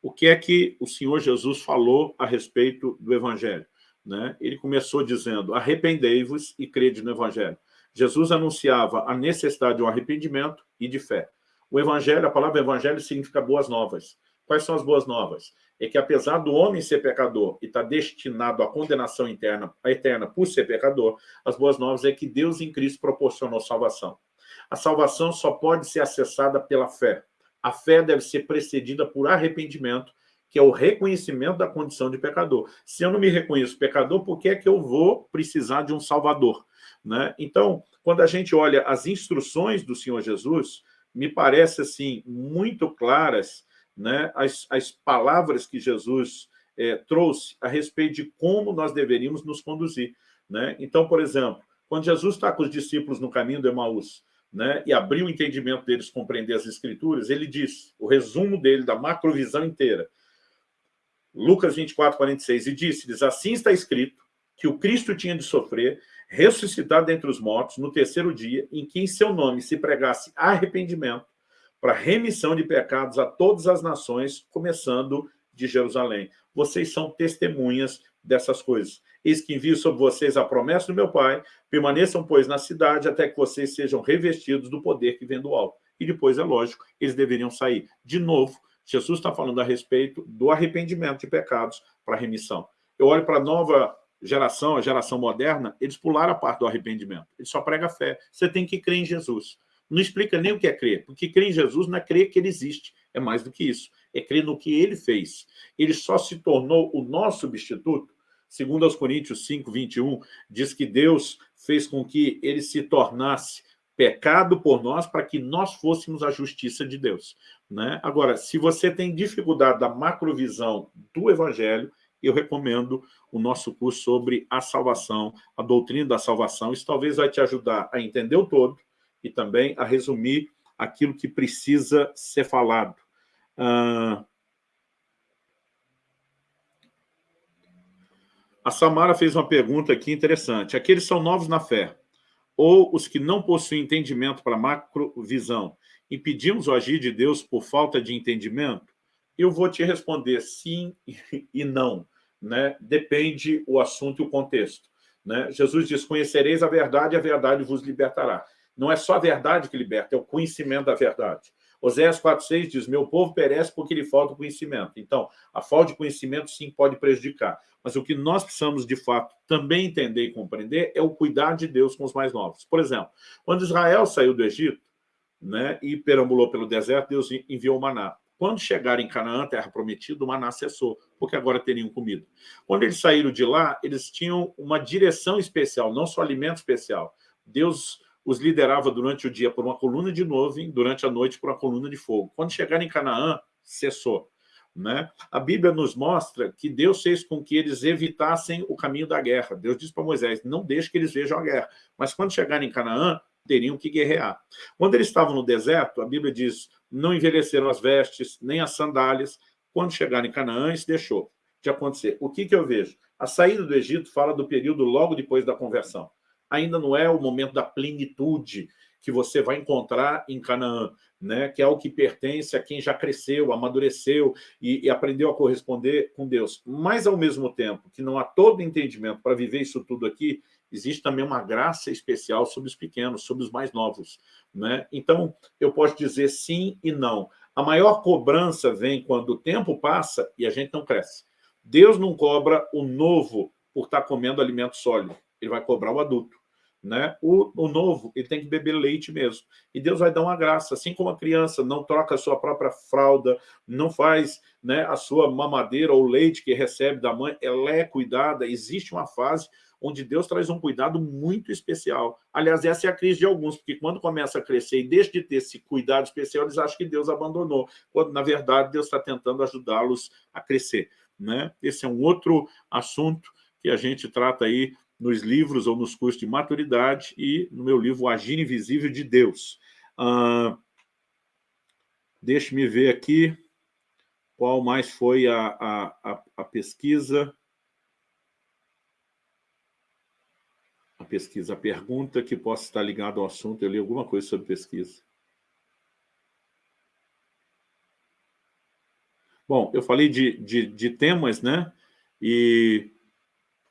o que é que o Senhor Jesus falou a respeito do evangelho? Né? Ele começou dizendo, arrependei-vos e crede no evangelho. Jesus anunciava a necessidade de um arrependimento e de fé. O evangelho, a palavra evangelho significa boas novas. Quais são as boas novas? É que apesar do homem ser pecador e estar tá destinado à condenação interna, eterna por ser pecador, as boas novas é que Deus em Cristo proporcionou salvação. A salvação só pode ser acessada pela fé. A fé deve ser precedida por arrependimento, que é o reconhecimento da condição de pecador. Se eu não me reconheço pecador, por que é que eu vou precisar de um salvador? Né? Então, quando a gente olha as instruções do Senhor Jesus, me parece assim muito claras né, as, as palavras que Jesus é, trouxe a respeito de como nós deveríamos nos conduzir. Né? Então, por exemplo, quando Jesus está com os discípulos no caminho do Emaús, né, e abriu o entendimento deles compreender as Escrituras, ele diz, o resumo dele, da macrovisão inteira, Lucas 24, 46, e disse-lhes, assim está escrito, que o Cristo tinha de sofrer, ressuscitar dentre os mortos no terceiro dia, em que em seu nome se pregasse arrependimento para remissão de pecados a todas as nações, começando de Jerusalém. Vocês são testemunhas dessas coisas. Eis que envio sobre vocês a promessa do meu Pai, permaneçam, pois, na cidade, até que vocês sejam revestidos do poder que vem do alto. E depois, é lógico, eles deveriam sair. De novo, Jesus está falando a respeito do arrependimento de pecados para remissão. Eu olho para a nova geração, a geração moderna, eles pularam a parte do arrependimento. Ele só prega fé. Você tem que crer em Jesus. Não explica nem o que é crer, porque crer em Jesus não é crer que ele existe, é mais do que isso. É crer no que ele fez. Ele só se tornou o nosso substituto Segundo aos Coríntios 5, 21, diz que Deus fez com que ele se tornasse pecado por nós para que nós fôssemos a justiça de Deus. Né? Agora, se você tem dificuldade da macrovisão do Evangelho, eu recomendo o nosso curso sobre a salvação, a doutrina da salvação. Isso talvez vai te ajudar a entender o todo e também a resumir aquilo que precisa ser falado. Uh, A Samara fez uma pergunta aqui interessante. Aqueles são novos na fé, ou os que não possuem entendimento para macrovisão, impedimos o agir de Deus por falta de entendimento? Eu vou te responder sim e não. Né? Depende o assunto e o contexto. Né? Jesus diz, conhecereis a verdade a verdade vos libertará. Não é só a verdade que liberta, é o conhecimento da verdade. Oséias 4,6 diz, meu povo perece porque lhe falta conhecimento. Então, a falta de conhecimento, sim, pode prejudicar. Mas o que nós precisamos, de fato, também entender e compreender é o cuidar de Deus com os mais novos. Por exemplo, quando Israel saiu do Egito né, e perambulou pelo deserto, Deus enviou o maná. Quando chegaram em Canaã, terra prometida, o maná cessou, porque agora teriam comida. Quando eles saíram de lá, eles tinham uma direção especial, não só alimento especial. Deus os liderava durante o dia por uma coluna de nuvem, durante a noite por uma coluna de fogo. Quando chegaram em Canaã, cessou. Né? A Bíblia nos mostra que Deus fez com que eles evitassem o caminho da guerra. Deus disse para Moisés, não deixe que eles vejam a guerra. Mas quando chegarem em Canaã, teriam que guerrear. Quando eles estavam no deserto, a Bíblia diz, não envelheceram as vestes, nem as sandálias. Quando chegaram em Canaã, isso deixou de acontecer. O que, que eu vejo? A saída do Egito fala do período logo depois da conversão. Ainda não é o momento da plenitude que você vai encontrar em Canaã né, que é o que pertence a quem já cresceu, amadureceu e, e, aprendeu a corresponder com Deus. Mas, ao mesmo tempo, que não há todo entendimento para viver isso tudo aqui, existe também uma graça especial sobre os pequenos, sobre os mais novos. Né? Então, eu posso dizer sim e não. A maior cobrança vem quando o tempo passa e a gente não cresce. Deus não cobra o novo por estar comendo alimento sólido, ele vai cobrar o adulto. Né? O, o, novo, ele tem que beber leite mesmo. E Deus vai dar uma graça, assim como a criança não troca a sua própria fralda, não faz né, a sua mamadeira ou leite que recebe da mãe, ela é cuidada. Existe uma fase onde Deus traz um cuidado muito especial. Aliás, essa é a crise de alguns, porque quando começa a crescer e deixa de ter esse cuidado especial, eles acham que Deus abandonou, quando, na verdade, Deus está tentando ajudá-los a crescer. Né? Esse é um outro assunto que a gente trata aí nos livros ou nos cursos de maturidade e no meu livro O Agir Invisível de Deus. Ah, Deixe-me ver aqui qual mais foi a, a, a, pesquisa. A pesquisa, a pergunta que possa estar ligada ao assunto. Eu li alguma coisa sobre pesquisa. Bom, eu falei de, de, de temas, né? E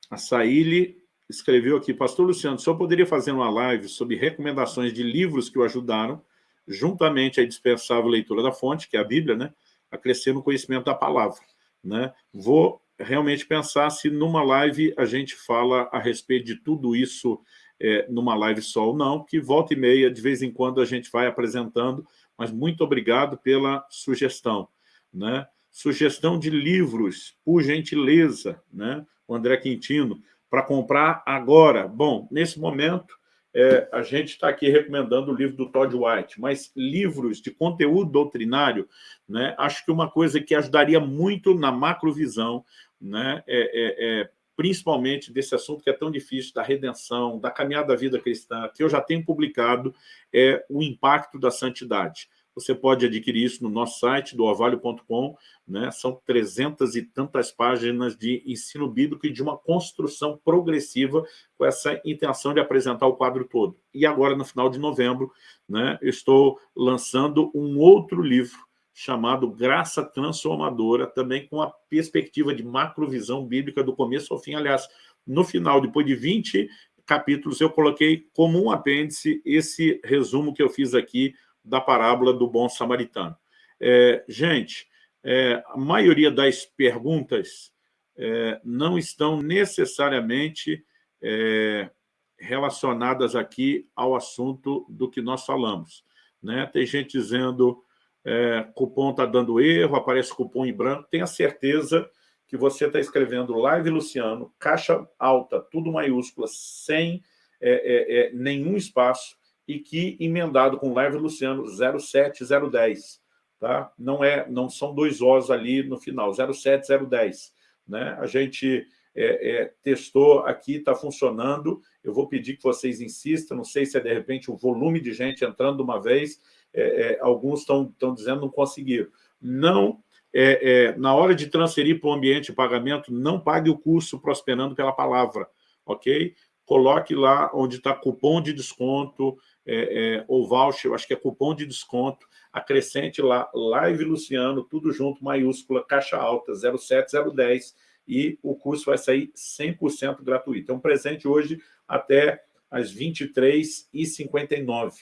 a Saíli escreveu aqui, Pastor Luciano, só poderia fazer uma live sobre recomendações de livros que o ajudaram, juntamente à indispensável leitura da fonte, que é a Bíblia, né, a crescer no conhecimento da palavra. Né? Vou realmente pensar se numa live a gente fala a respeito de tudo isso é, numa live só ou não, que volta e meia, de vez em quando, a gente vai apresentando, mas muito obrigado pela sugestão. Né? Sugestão de livros, por gentileza, né? o André Quintino, para comprar agora. Bom, nesse momento, é, a gente está aqui recomendando o livro do Todd White, mas livros de conteúdo doutrinário, né, acho que uma coisa que ajudaria muito na macrovisão, né, é, é, é, principalmente desse assunto que é tão difícil, da redenção, da caminhada da vida cristã, que eu já tenho publicado, é o impacto da santidade. Você pode adquirir isso no nosso site, do orvalho.com, né? são trezentas e tantas páginas de ensino bíblico e de uma construção progressiva com essa intenção de apresentar o quadro todo. E agora, no final de novembro, né, estou lançando um outro livro chamado Graça Transformadora, também com a perspectiva de macrovisão bíblica do começo ao fim. Aliás, no final, depois de 20 capítulos, eu coloquei como um apêndice esse resumo que eu fiz aqui da parábola do bom samaritano. É, gente, é, a maioria das perguntas é, não estão necessariamente é, relacionadas aqui ao assunto do que nós falamos. Né? Tem gente dizendo é, cupom está dando erro, aparece cupom em branco. Tenha certeza que você está escrevendo Live Luciano, caixa alta, tudo maiúscula, sem é, é, é nenhum espaço, e que emendado com Live Luciano 07010. Tá? Não, é, não são dois Os ali no final, 07010. Né? A gente é, é, testou aqui, está funcionando. Eu vou pedir que vocês insistam, não sei se é, de repente, o volume de gente entrando de uma vez, é, é, alguns estão dizendo não conseguiram. Não, é, é, na hora de transferir para o ambiente de pagamento, não pague o curso prosperando pela palavra, ok? Coloque lá onde está cupom de desconto, é, é, ou voucher, acho que é cupom de desconto, acrescente lá, Live Luciano, tudo junto, maiúscula, caixa alta, 07010, e o curso vai sair 100% gratuito. É um presente hoje até às 23h59.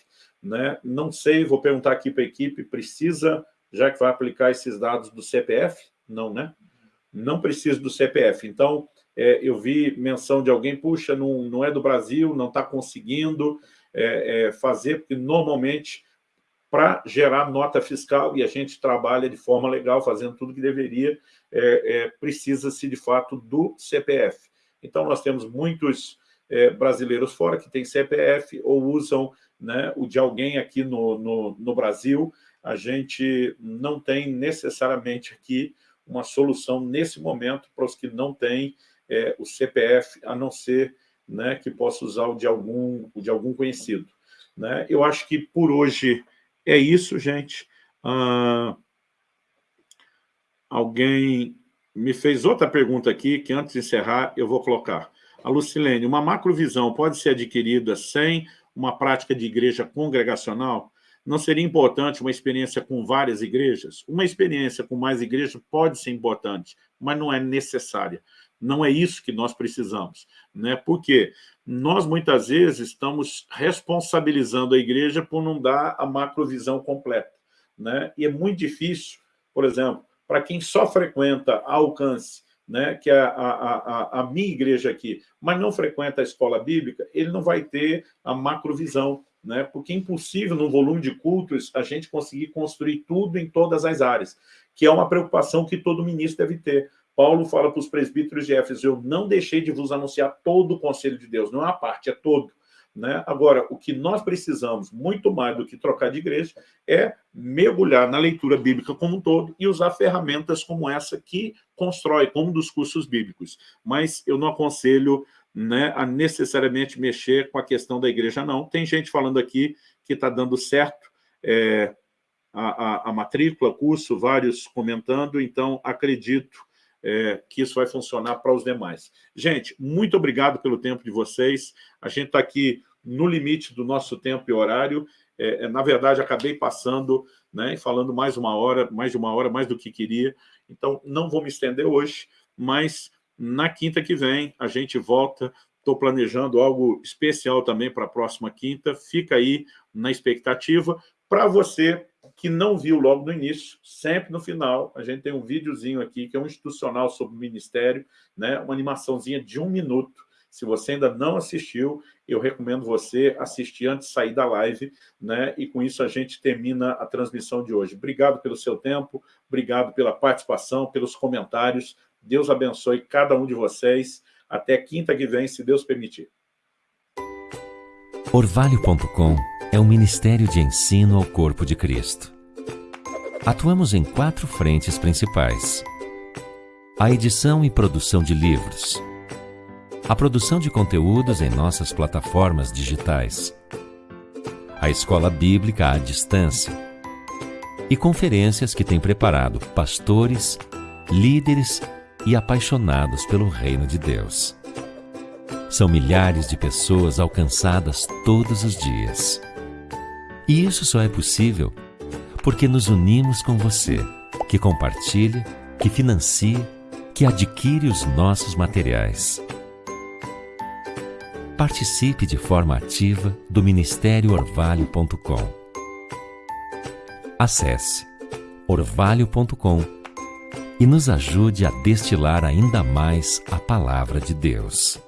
Né? Não sei, vou perguntar aqui para a equipe, precisa, já que vai aplicar esses dados do CPF? Não, né? Não precisa do CPF. Então, é, eu vi menção de alguém, puxa, não, não é do Brasil, não está conseguindo, é, é, fazer, porque normalmente, para gerar nota fiscal, e a gente trabalha de forma legal, fazendo tudo que deveria, é, é, precisa-se, de fato, do CPF. Então, nós temos muitos é, brasileiros fora que têm CPF ou usam né, o de alguém aqui no, no, no Brasil. A gente não tem necessariamente aqui uma solução nesse momento para os que não têm é, o CPF, a não ser né, que possa usar o de algum, o de algum conhecido. Né? Eu acho que por hoje é isso, gente. Ah, alguém me fez outra pergunta aqui, que antes de encerrar eu vou colocar. A Lucilene, uma macrovisão pode ser adquirida sem uma prática de igreja congregacional? Não seria importante uma experiência com várias igrejas? Uma experiência com mais igrejas pode ser importante, mas não é necessária. Não é isso que nós precisamos. Né? Porque nós, muitas vezes, estamos responsabilizando a igreja por não dar a macrovisão completa. Né? E é muito difícil, por exemplo, para quem só frequenta alcance, né, que é a, a, a, a, minha igreja aqui, mas não frequenta a escola bíblica, ele não vai ter a macrovisão, né, porque é impossível, num volume de cultos, a gente conseguir construir tudo em todas as áreas, que é uma preocupação que todo ministro deve ter. Paulo fala para os presbíteros de Éfeso, eu não deixei de vos anunciar todo o conselho de Deus, não é uma parte, é todo. Né? Agora, o que nós precisamos, muito mais do que trocar de igreja, é mergulhar na leitura bíblica como um todo e usar ferramentas como essa que constrói, como dos cursos bíblicos. Mas eu não aconselho né, a necessariamente mexer com a questão da igreja, não. Tem gente falando aqui que está dando certo é, a, a, a matrícula, curso, vários comentando, então acredito é, que isso vai funcionar para os demais. Gente, muito obrigado pelo tempo de vocês. A gente está aqui no limite do nosso tempo e horário. É, é, na verdade, acabei passando né, falando mais uma hora, mais de uma hora, mais do que queria. Então, não vou me estender hoje, mas na quinta que vem a gente volta. Estou planejando algo especial também para a próxima quinta. Fica aí na expectativa. Para você que não viu logo no início, sempre no final, a gente tem um videozinho aqui, que é um institucional sobre o Ministério, né? uma animaçãozinha de um minuto. Se você ainda não assistiu, eu recomendo você assistir antes de sair da live, né? e com isso a gente termina a transmissão de hoje. Obrigado pelo seu tempo, obrigado pela participação, pelos comentários. Deus abençoe cada um de vocês. Até quinta que vem, se Deus permitir. Orvalho.com é um ministério de ensino ao corpo de Cristo. Atuamos em quatro frentes principais a edição e produção de livros, a produção de conteúdos em nossas plataformas digitais, a escola bíblica à distância e conferências que tem preparado pastores, líderes e apaixonados pelo reino de Deus. São milhares de pessoas alcançadas todos os dias. E isso só é possível porque nos unimos com você, que compartilha, que financia, que adquire os nossos materiais. Participe de forma ativa do Ministério Orvalho.com. Acesse orvalho.com e nos ajude a destilar ainda mais a palavra de Deus.